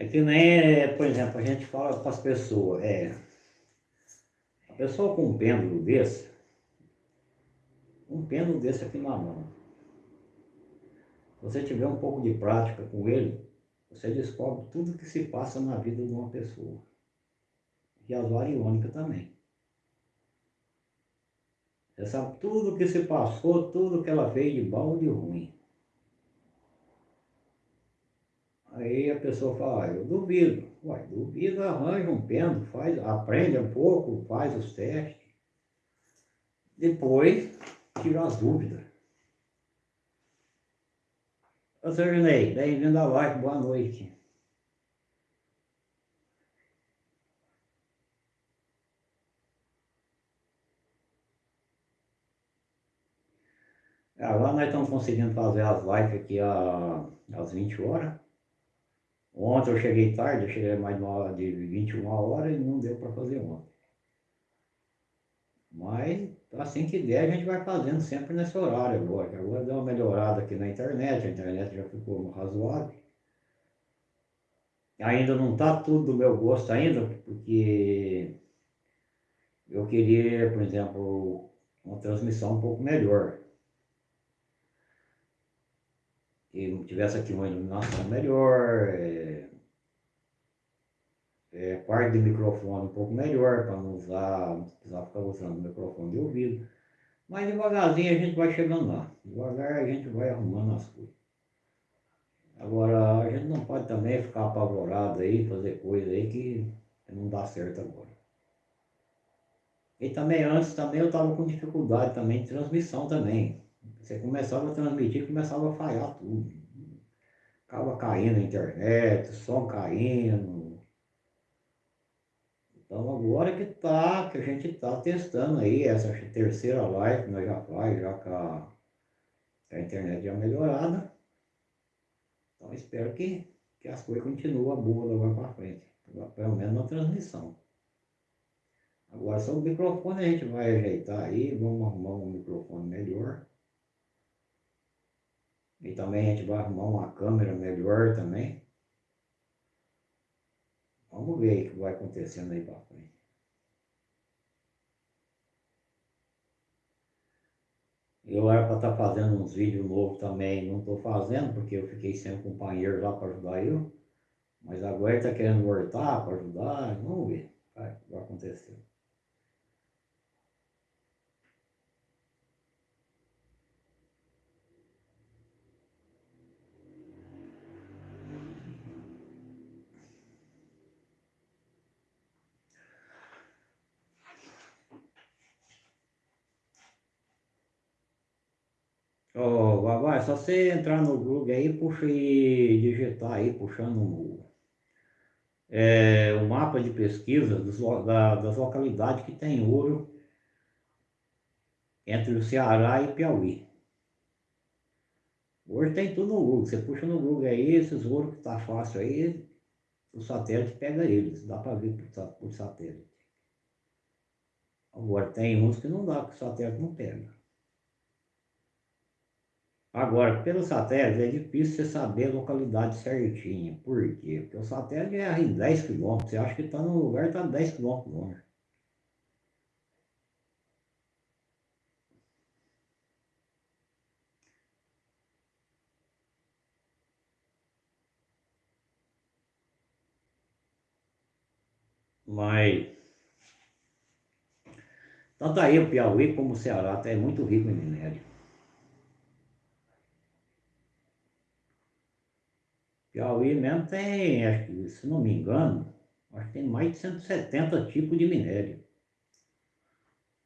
É que nem, por exemplo, a gente fala para as pessoas, é, a pessoa com um pêndulo desse, um pêndulo desse aqui na mão, se você tiver um pouco de prática com ele, você descobre tudo que se passa na vida de uma pessoa. E as variônicas também. Você sabe tudo que se passou, tudo que ela fez de bom e de ruim. Aí a pessoa fala, ah, eu duvido. Uai, duvido, arranja um pêndulo, faz, aprende um pouco, faz os testes. Depois, tira as dúvidas. Senhor Ney, bem-vindo à live, boa noite. Agora nós estamos conseguindo fazer as lives aqui às 20 horas. Ontem eu cheguei tarde, eu cheguei mais de, uma, de 21 horas e não deu para fazer ontem. Mas assim que der a gente vai fazendo sempre nesse horário agora. Agora deu uma melhorada aqui na internet, a internet já ficou razoável. Ainda não está tudo do meu gosto ainda, porque eu queria, por exemplo, uma transmissão um pouco melhor. Que tivesse aqui uma iluminação melhor, é, é, quarto de microfone um pouco melhor, para não usar, não precisar ficar usando o microfone de ouvido. Mas devagarzinho a gente vai chegando lá. Devagar a gente vai arrumando as coisas. Agora, a gente não pode também ficar apavorado aí, fazer coisa aí que não dá certo agora. E também antes também eu estava com dificuldade também de transmissão também. Você começava a transmitir, começava a falhar tudo. Acaba caindo a internet, som caindo. Então agora que tá, que a gente está testando aí essa terceira live nós já faz, já com a, a internet já melhorada. Então espero que, que as coisas continuem boas agora para frente. Pelo menos na transmissão. Agora só o microfone a gente vai ajeitar aí, vamos arrumar um microfone melhor. E também a gente vai arrumar uma câmera melhor também. Vamos ver o que vai acontecendo aí para frente. Eu era para estar tá fazendo uns vídeos novos também, não estou fazendo, porque eu fiquei sem um companheiro lá para ajudar eu. Mas agora ele está querendo voltar para ajudar, vamos ver o que vai acontecer. Oh, vai, é só você entrar no Google aí, puxa e digitar aí, puxando é, o mapa de pesquisa dos, da, das localidades que tem ouro entre o Ceará e Piauí. Hoje tem tudo no Google, você puxa no Google aí, esses ouros que tá fácil aí, o satélite pega eles, dá para ver por, por satélite. Agora tem uns que não dá, que o satélite não pega. Agora, pelo satélite é difícil você saber a localidade certinha. Por quê? Porque o satélite é em 10 km. Você acha que está num lugar está 10 km longe. Mas tanto aí o Piauí como o Ceará é muito rico em minério. Piauí mesmo tem, acho que, se não me engano, acho que tem mais de 170 tipos de minério.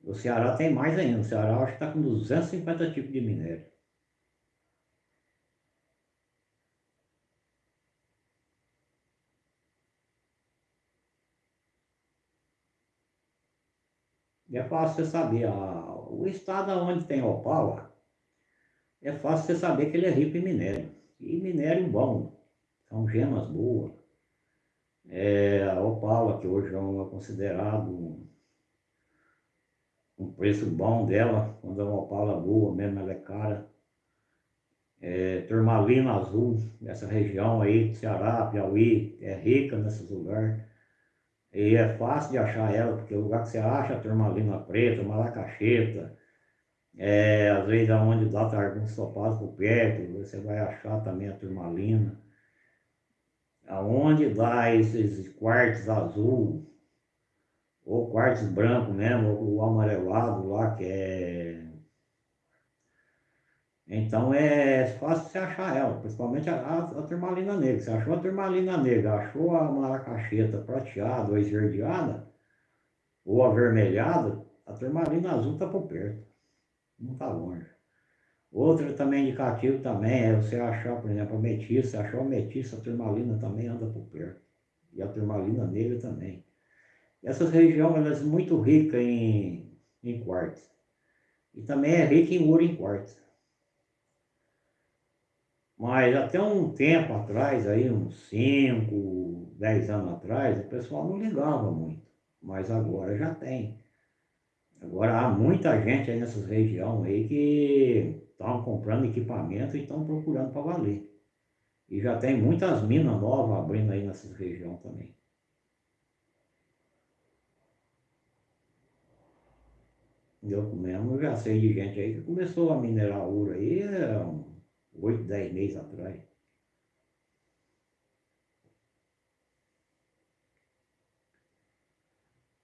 O Ceará tem mais ainda, o Ceará acho que está com 250 tipos de minério. E é fácil você saber, a, o estado onde tem opala, é fácil você saber que ele é rico em minério. E minério bom, são gemas boas. É, a opala, que hoje é considerado um preço bom dela, quando é uma opala boa mesmo, ela é cara. é, turmalina azul, essa região aí Ceará, Piauí, é rica nesses lugares. E é fácil de achar ela, porque o lugar que você acha turmalina preta, malacacheta, é, às vezes aonde dá tá alguns topados por perto, você vai achar também a turmalina. Aonde dá esses quartos azul, ou quartos branco mesmo, ou amarelado lá, que é então é fácil você achar ela, principalmente a, a, a turmalina negra. Você achou a turmalina negra, achou a maracacheta prateada ou esverdeada, ou avermelhada, a turmalina azul está por perto, não está longe. Outro também indicativo também é você achar, por exemplo, a metiça, achou a metiça, a turmalina também anda por perto. E a turmalina negra também. Essas regiões elas muito ricas em, em quartzo. E também é rica em ouro em quartzo. Mas até um tempo atrás, aí uns 5, 10 anos atrás, o pessoal não ligava muito. Mas agora já tem. Agora há muita gente aí nessas regiões aí que estão comprando equipamento e estão procurando para valer. E já tem muitas minas novas abrindo aí nessas regiões também. Eu mesmo já sei de gente aí que começou a minerar ouro aí, é oito, dez meses atrás.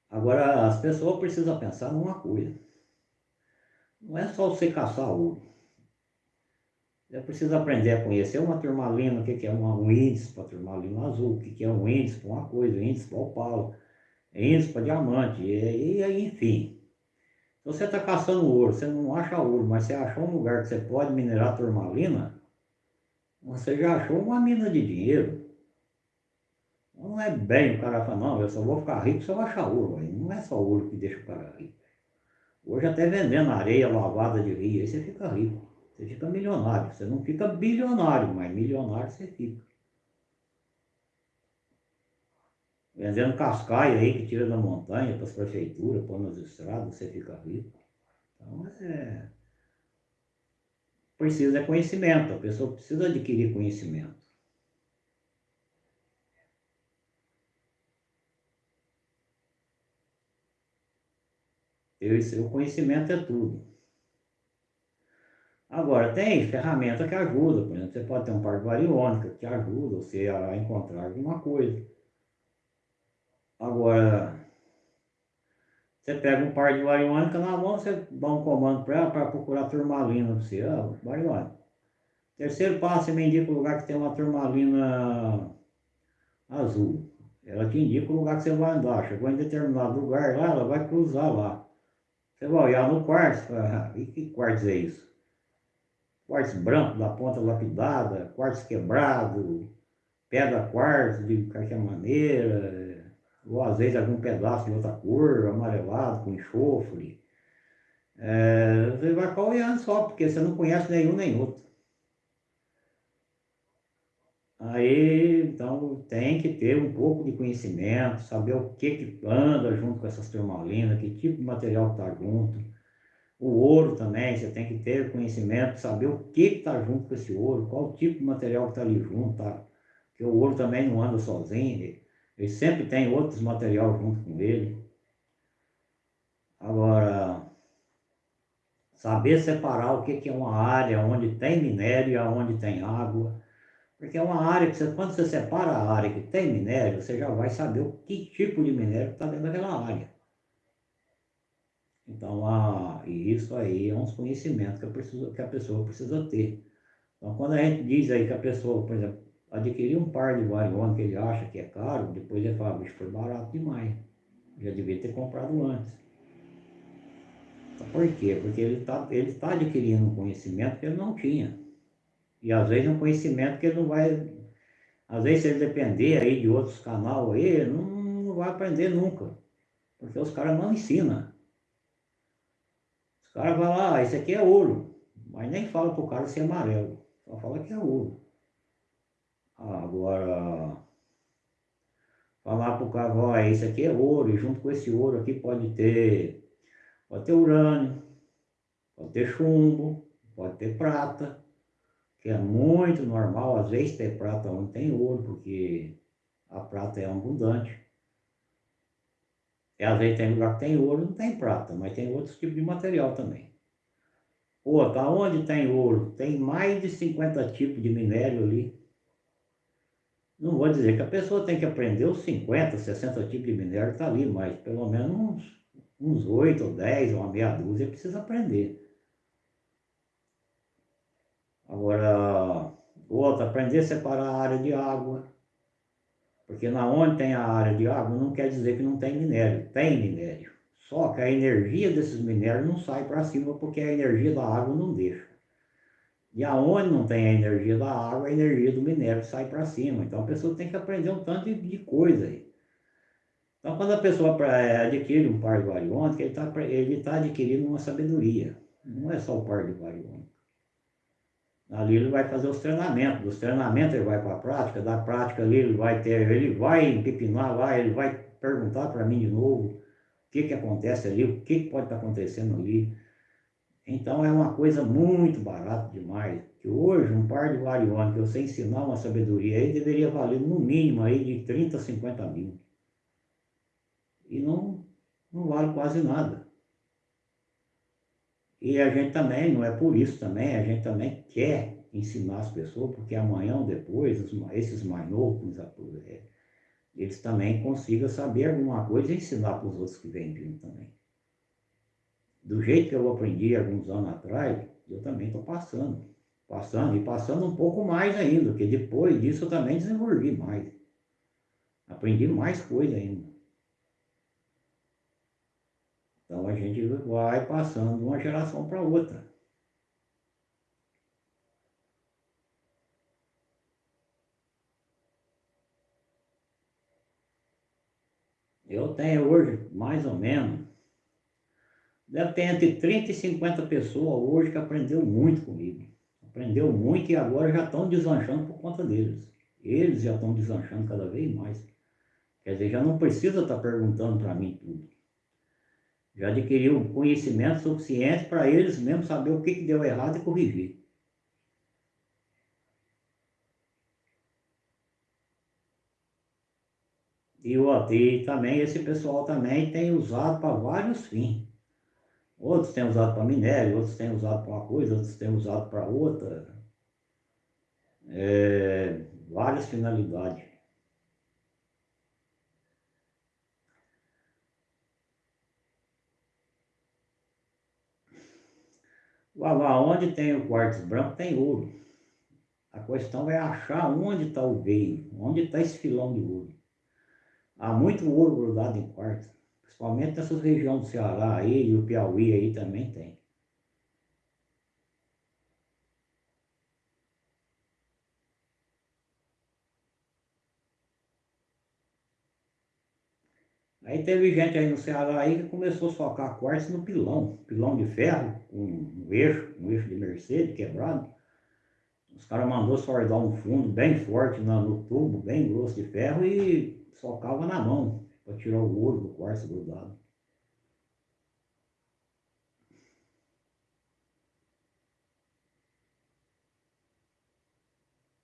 Agora, as pessoas precisam pensar numa coisa. Não é só você caçar ouro. Você precisa aprender a conhecer uma turmalina, o que é uma, um índice para turmalina azul, o que é um índice para uma coisa, um índice para opala, índice para diamante, e, e enfim. Se você está caçando ouro, você não acha ouro, mas você achou um lugar que você pode minerar turmalina, você já achou uma mina de dinheiro. Não é bem o cara falar, não, eu só vou ficar rico se eu achar ouro. Aí não é só ouro que deixa o cara rico. Hoje até vendendo areia lavada de rio, aí você fica rico. Você fica milionário. Você não fica bilionário, mas milionário você fica. Vendendo cascaia aí que tira da montanha para as prefeituras, põe nas estradas, você fica rico. Então é. Precisa de conhecimento, a pessoa precisa adquirir conhecimento. Esse, o conhecimento é tudo. Agora, tem ferramenta que ajuda, por exemplo, você pode ter um par de variônica que ajuda você a encontrar alguma coisa. Agora, você pega um par de variônica na mão, você dá um comando para ela para procurar turmalina para você. Ah. Terceiro passo, você me indica o lugar que tem uma turmalina azul. Ela te indica o lugar que você vai andar. Chegou em determinado lugar lá, ela vai cruzar lá. Você vai olhar no quartzo, ah, e que quartzo é isso? Quartzo branco, da ponta lapidada, quartzo quebrado, pedra quartzo de qualquer maneira, ou às vezes algum pedaço de outra cor, amarelado, com enxofre. É, você vai ficar olhando só, porque você não conhece nenhum nem outro. Aí, então, tem que ter um pouco de conhecimento, saber o que que anda junto com essas turmalinas, que tipo de material está junto. O ouro também, você tem que ter conhecimento, saber o que está junto com esse ouro, qual tipo de material que está ali junto, tá? Porque o ouro também não anda sozinho, ele sempre tem outros materiais junto com ele. Agora, saber separar o que é uma área onde tem minério e onde tem água. Porque é uma área que você, quando você separa a área que tem minério, você já vai saber o que tipo de minério está dentro daquela área. Então, a, isso aí é uns conhecimentos que a, pessoa, que a pessoa precisa ter. Então, quando a gente diz aí que a pessoa, por exemplo, adquirir um par de variônica que ele acha que é caro, depois ele fala, bicho, foi barato demais. Já devia ter comprado antes. Então, por quê? Porque ele está ele tá adquirindo um conhecimento que ele não tinha. E às vezes um conhecimento que ele não vai. Às vezes, se ele depender aí de outros canais aí, não, não vai aprender nunca. Porque os caras não ensinam. Os caras vão lá, ah, esse aqui é ouro. Mas nem fala pro cara se é amarelo. Só fala que é ouro. Agora, falar para o cara, ó, isso aqui é ouro, e junto com esse ouro aqui pode ter, pode ter urânio, pode ter chumbo, pode ter prata, que é muito normal, às vezes ter prata onde tem ouro, porque a prata é abundante. E às vezes tem lugar que tem ouro, não tem prata, mas tem outros tipos de material também. Outra, onde tem ouro, tem mais de 50 tipos de minério ali. Não vou dizer que a pessoa tem que aprender os 50, 60 tipos de minério, está ali, mas pelo menos uns, uns 8 ou 10, ou uma meia dúzia precisa aprender. Agora, outra, aprender a separar a área de água. Porque na onde tem a área de água não quer dizer que não tem minério, tem minério. Só que a energia desses minérios não sai para cima porque a energia da água não deixa. E aonde não tem a energia da água, a energia do minério sai para cima. Então a pessoa tem que aprender um tanto de, de coisa aí. Então quando a pessoa é, adquire um par de variônica, ele está ele tá adquirindo uma sabedoria. Não é só o par de variônica. Ali ele vai fazer os treinamentos, dos treinamentos ele vai para a prática, da prática ali ele vai ter, ele vai empipinar lá, ele vai perguntar para mim de novo o que que acontece ali, o que, que pode estar tá acontecendo ali. Então é uma coisa muito barata demais, que hoje um par de variônicos, eu sei ensinar uma sabedoria aí, deveria valer no mínimo aí de 30 a 50 mil. E não, não vale quase nada. E a gente também, não é por isso também, a gente também quer ensinar as pessoas, porque amanhã ou depois, esses mais novos, é, eles também consigam saber alguma coisa e ensinar para os outros que vêm vindo também. Do jeito que eu aprendi alguns anos atrás, eu também estou passando. Passando e passando um pouco mais ainda, porque depois disso eu também desenvolvi mais. Aprendi mais coisa ainda. Então a gente vai passando uma geração para outra. Eu tenho hoje, mais ou menos, deve ter entre 30 e 50 pessoas hoje que aprendeu muito comigo. Aprendeu muito e agora já estão deslanchando por conta deles. Eles já estão deslanchando cada vez mais. Quer dizer, já não precisa estar perguntando para mim tudo já adquiriu conhecimento suficiente para eles mesmo saber o que, que deu errado e corrigir. E, e também esse pessoal também tem usado para vários fins. Outros têm usado para minério, outros têm usado para uma coisa, outros têm usado para outra. É, várias finalidades. Lá onde tem o quartzo branco tem ouro. A questão é achar onde está o veio, onde está esse filão de ouro. Há muito ouro grudado em quartzo, principalmente nessas regiões do Ceará aí e o Piauí aí também tem. Aí teve gente aí no Ceará aí que começou a socar quartzo no pilão, pilão de ferro, com um eixo, um eixo de Mercedes quebrado. Os caras mandou sordar um fundo bem forte no tubo, bem grosso de ferro e socava na mão para tirar o ouro do quartzo grudado.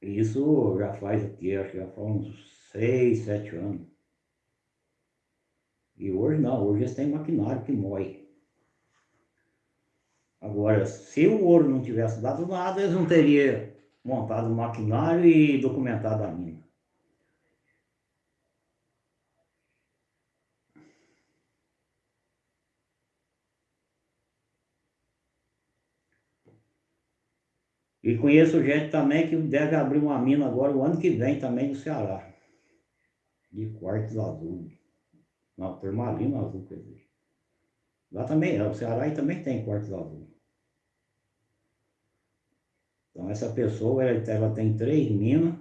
Isso já faz o quê? Acho que já faz uns seis, sete anos. E hoje não, hoje eles têm maquinário que moe. Agora, se o ouro não tivesse dado nada, eles não teriam montado o maquinário e documentado a mina. E conheço gente também que deve abrir uma mina agora o ano que vem também no Ceará. De quartos azul. Não, turmalina azul, quer dizer. Lá também, o Ceará também tem quartos azul. Então essa pessoa, ela, ela tem três minas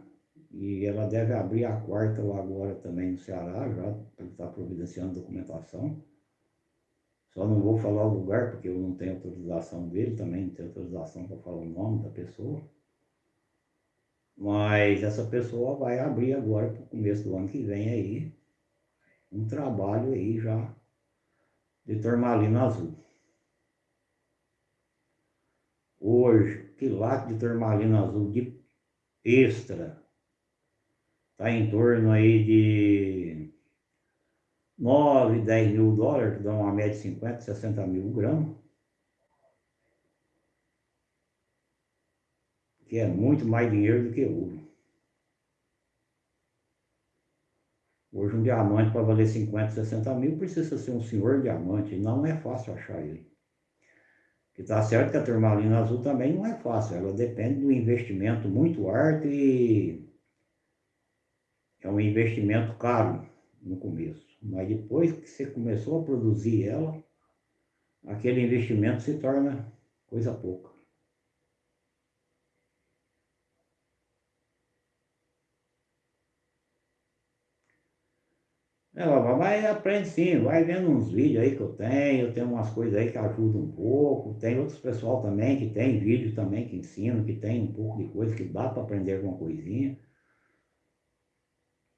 e ela deve abrir a quarta lá agora também no Ceará, já estar providenciando documentação. Só não vou falar o lugar porque eu não tenho autorização dele, também não tenho autorização para falar o nome da pessoa. Mas essa pessoa vai abrir agora para o começo do ano que vem aí um trabalho aí já de turmalina azul. Hoje, quilate de turmalina azul de extra está em torno aí de 9, 10 mil dólares, que dá uma média de 50, 60 mil gramas. Que é muito mais dinheiro do que ouro. Hoje um diamante para valer 50, 60 mil precisa ser um senhor diamante, não é fácil achar ele. Que está certo que a turmalina azul também não é fácil, ela depende do investimento muito alto e é um investimento caro no começo. Mas depois que você começou a produzir ela, aquele investimento se torna coisa pouca. É, vai aprende sim, vai vendo uns vídeos aí que eu tenho, eu tenho umas coisas aí que ajudam um pouco, tem outros pessoal também que tem vídeo também que ensinam, que tem um pouco de coisa que dá para aprender alguma coisinha.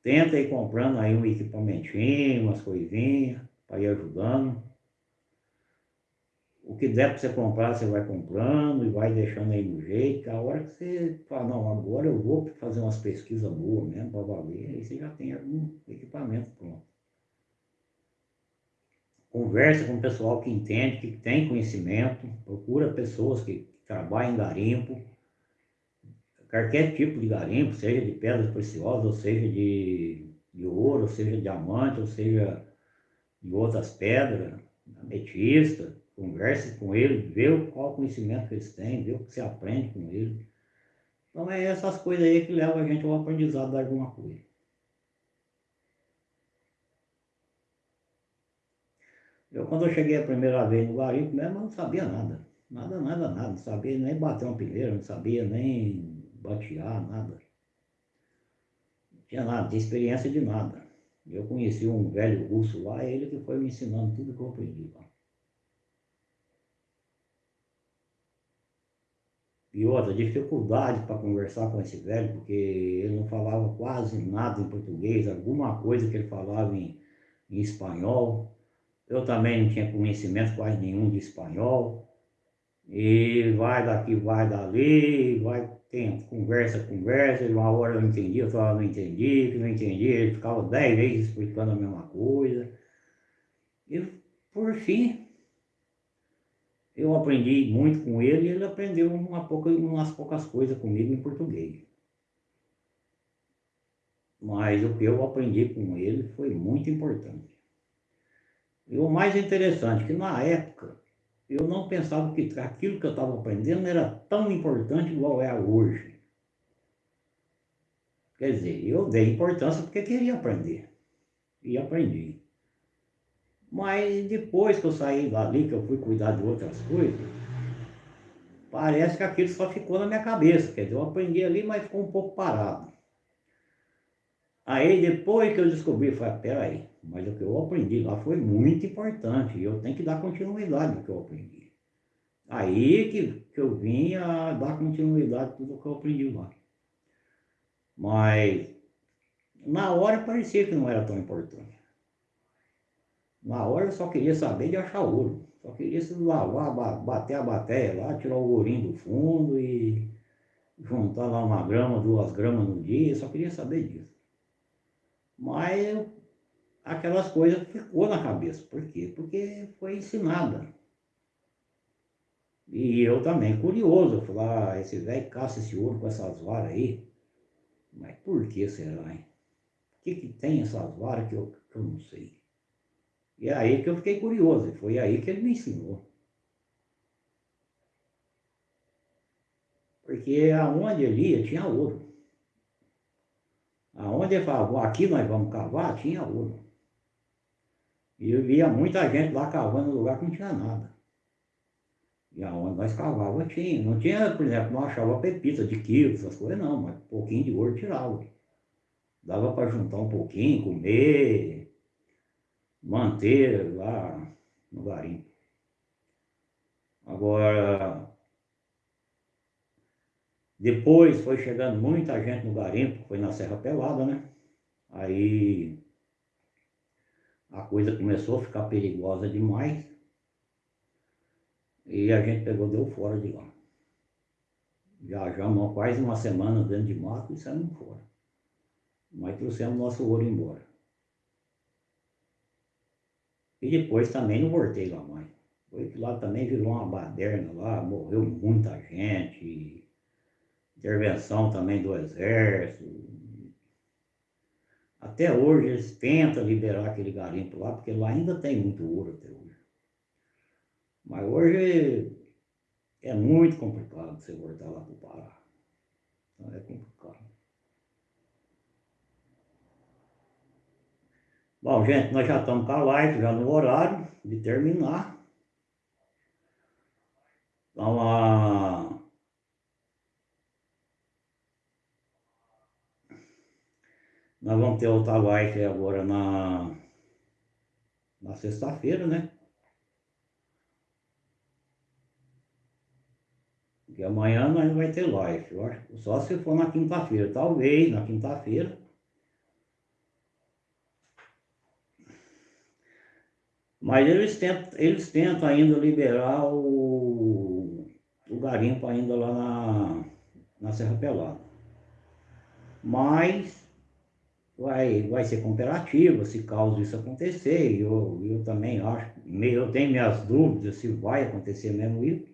Tenta ir comprando aí um equipamentinho, umas coisinhas, para ir ajudando. O que der para você comprar, você vai comprando e vai deixando aí no jeito, a hora que você fala, não, agora eu vou fazer umas pesquisas boas mesmo, para valer, aí você já tem algum equipamento pronto. Conversa com o pessoal que entende, que tem conhecimento, procura pessoas que trabalham em garimpo, qualquer tipo de garimpo, seja de pedras preciosas, ou seja de, de ouro, ou seja de diamante, ou seja de outras pedras, ametista, converse com ele, vê qual conhecimento eles têm, vê o que você aprende com ele. Então é essas coisas aí que levam a gente ao aprendizado de alguma coisa. Eu quando eu cheguei a primeira vez no garimpo mesmo, eu não sabia nada. Nada, nada, nada. Não sabia nem bater uma pilheira, não sabia nem batear, nada. Não tinha nada, tinha experiência de nada. Eu conheci um velho russo lá, ele que foi me ensinando tudo que eu aprendi lá. E outra, dificuldade para conversar com esse velho, porque ele não falava quase nada em português, alguma coisa que ele falava em, em espanhol. Eu também não tinha conhecimento quase nenhum de espanhol. E vai daqui, vai dali, vai tem conversa, conversa, uma hora eu entendi, eu falava não entendi, que não entendi, ele ficava dez vezes explicando a mesma coisa. E por fim, eu aprendi muito com ele e ele aprendeu uma pouca, umas poucas coisas comigo em português. Mas o que eu aprendi com ele foi muito importante. E o mais interessante, que na época eu não pensava que aquilo que eu estava aprendendo era tão importante igual é hoje. Quer dizer, eu dei importância porque queria aprender. E aprendi. Mas depois que eu saí dali, que eu fui cuidar de outras coisas, parece que aquilo só ficou na minha cabeça. Quer dizer, eu aprendi ali, mas ficou um pouco parado. Aí depois que eu descobri, eu falei, peraí, mas o que eu aprendi lá foi muito importante e eu tenho que dar continuidade no que eu aprendi. Aí que, que eu vim a dar continuidade tudo que eu aprendi lá. Mas na hora parecia que não era tão importante. Na hora eu só queria saber de achar ouro. Só queria se lavar, bater a bateia lá, tirar o ourinho do fundo e juntar lá uma grama, duas gramas no dia, só queria saber disso. Mas aquelas coisas ficou na cabeça. Por quê? Porque foi ensinada. E eu também, curioso, eu falei, ah, esse velho caça esse ouro com essas varas aí. Mas por que será, hein? O que que tem essas varas que eu, que eu não sei? E é aí que eu fiquei curioso, e foi aí que ele me ensinou. Porque aonde ele ia tinha ouro. Aonde ele falava, aqui nós vamos cavar, tinha ouro. E eu via muita gente lá cavando no lugar que não tinha nada. E aonde nós cavávamos tinha. Não tinha, por exemplo, não achava pepita de quilo, essas coisas não, mas um pouquinho de ouro tirava. Dava para juntar um pouquinho, comer, manter lá no garimpo. Agora, depois foi chegando muita gente no garimpo, foi na Serra Pelada, né? Aí a coisa começou a ficar perigosa demais e a gente pegou deu fora de lá. Viajamos quase uma semana dentro de mato e saímos fora. Mas trouxemos nosso ouro embora. E depois também não voltei lá mais. Foi que lá também virou uma baderna lá, morreu muita gente, intervenção também do exército. Até hoje eles tentam liberar aquele garimpo lá, porque lá ainda tem muito ouro até hoje. Mas hoje é muito complicado você voltar lá para o Pará. Então é complicado. Bom, gente, nós já estamos com a live, já no horário de terminar. Então, a... nós vamos ter outra live agora na, na sexta-feira, né? Porque amanhã nós vai ter live, só se for na quinta-feira, talvez na quinta-feira. Mas eles tentam, eles tentam ainda liberar o, o garimpo ainda lá na, na Serra Pelada. Mas vai, vai ser cooperativa se caso isso acontecer. Eu, eu também acho, eu tenho minhas dúvidas se vai acontecer mesmo isso.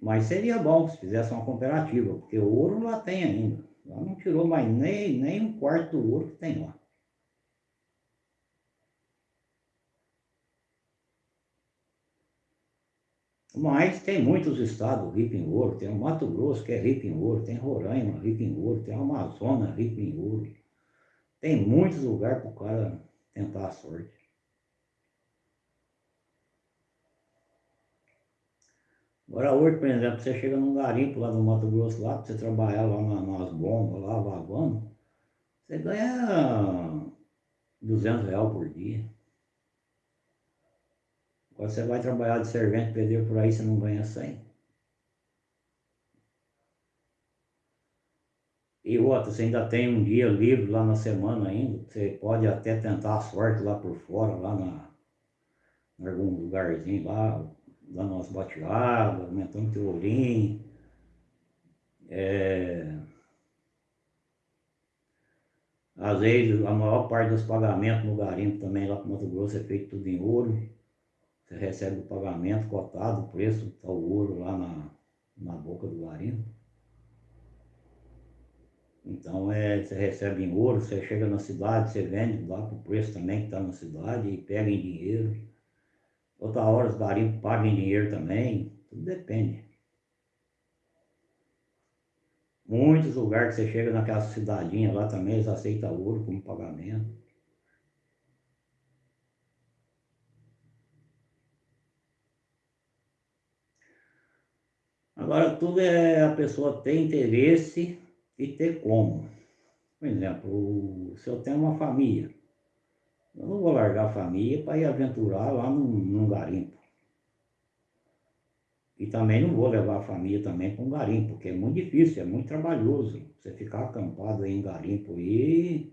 Mas seria bom se fizesse uma cooperativa, porque o ouro lá tem ainda. Lá não tirou mais nem, nem um quarto do ouro que tem lá. Mas tem muitos estados ricos em ouro, tem o Mato Grosso que é rico em ouro, tem Roraima rico em ouro, tem o Amazonas rico em ouro. Tem muitos lugares para o cara tentar a sorte. Agora hoje, por exemplo, você chega num garimpo lá no Mato Grosso, lá, para você trabalhar lá na, nas bombas, lá lavando, você ganha 200 reais por dia. Agora você vai trabalhar de servente, pedreiro por aí, você não ganha 100. E outra, você ainda tem um dia livre lá na semana ainda, você pode até tentar a sorte lá por fora, lá na, em algum lugarzinho lá, dando umas bateadas, aumentando teu olhinho. É... Às vezes, a maior parte dos pagamentos no garimpo também lá para Mato Grosso é feito tudo em ouro. Você recebe o pagamento cotado, o preço, está o ouro lá na, na boca do garimpo. Então é, você recebe em ouro, você chega na cidade, você vende lá para o preço também que está na cidade e pega em dinheiro. Outra hora os garimpos pagam em dinheiro também, tudo depende. Muitos lugares que você chega naquela cidadinha lá também, eles aceitam ouro como pagamento. Agora tudo é a pessoa ter interesse e ter como. Por exemplo, se eu tenho uma família, eu não vou largar a família para ir aventurar lá num, num garimpo. E também não vou levar a família também para um garimpo, porque é muito difícil, é muito trabalhoso. Você ficar acampado em garimpo aí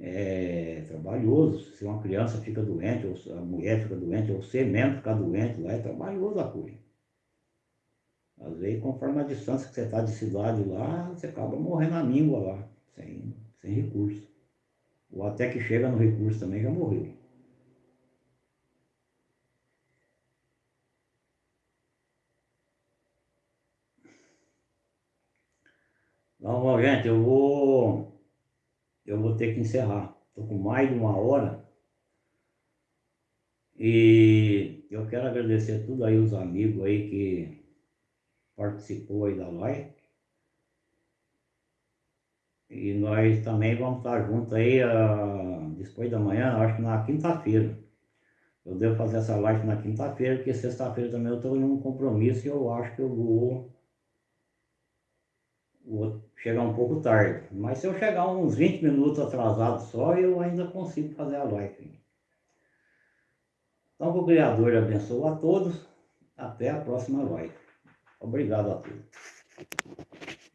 é trabalhoso. Se uma criança fica doente, ou a mulher fica doente, ou você mesmo ficar doente lá, é trabalhoso a coisa. Às vezes, conforme a distância que você está de cidade lá, você acaba morrendo na míngua lá, sem, sem recurso. Ou até que chega no recurso também já morreu. Então, gente, eu vou, eu vou ter que encerrar. Estou com mais de uma hora. E eu quero agradecer tudo aí os amigos aí que participou aí da live. E nós também vamos estar juntos aí uh, depois da manhã, acho que na quinta-feira. Eu devo fazer essa live na quinta-feira, porque sexta-feira também eu estou em um compromisso e eu acho que eu vou, vou chegar um pouco tarde. Mas se eu chegar uns 20 minutos atrasado só, eu ainda consigo fazer a live. Então, o Criador abençoe a todos. Até a próxima live. Obrigado a todos.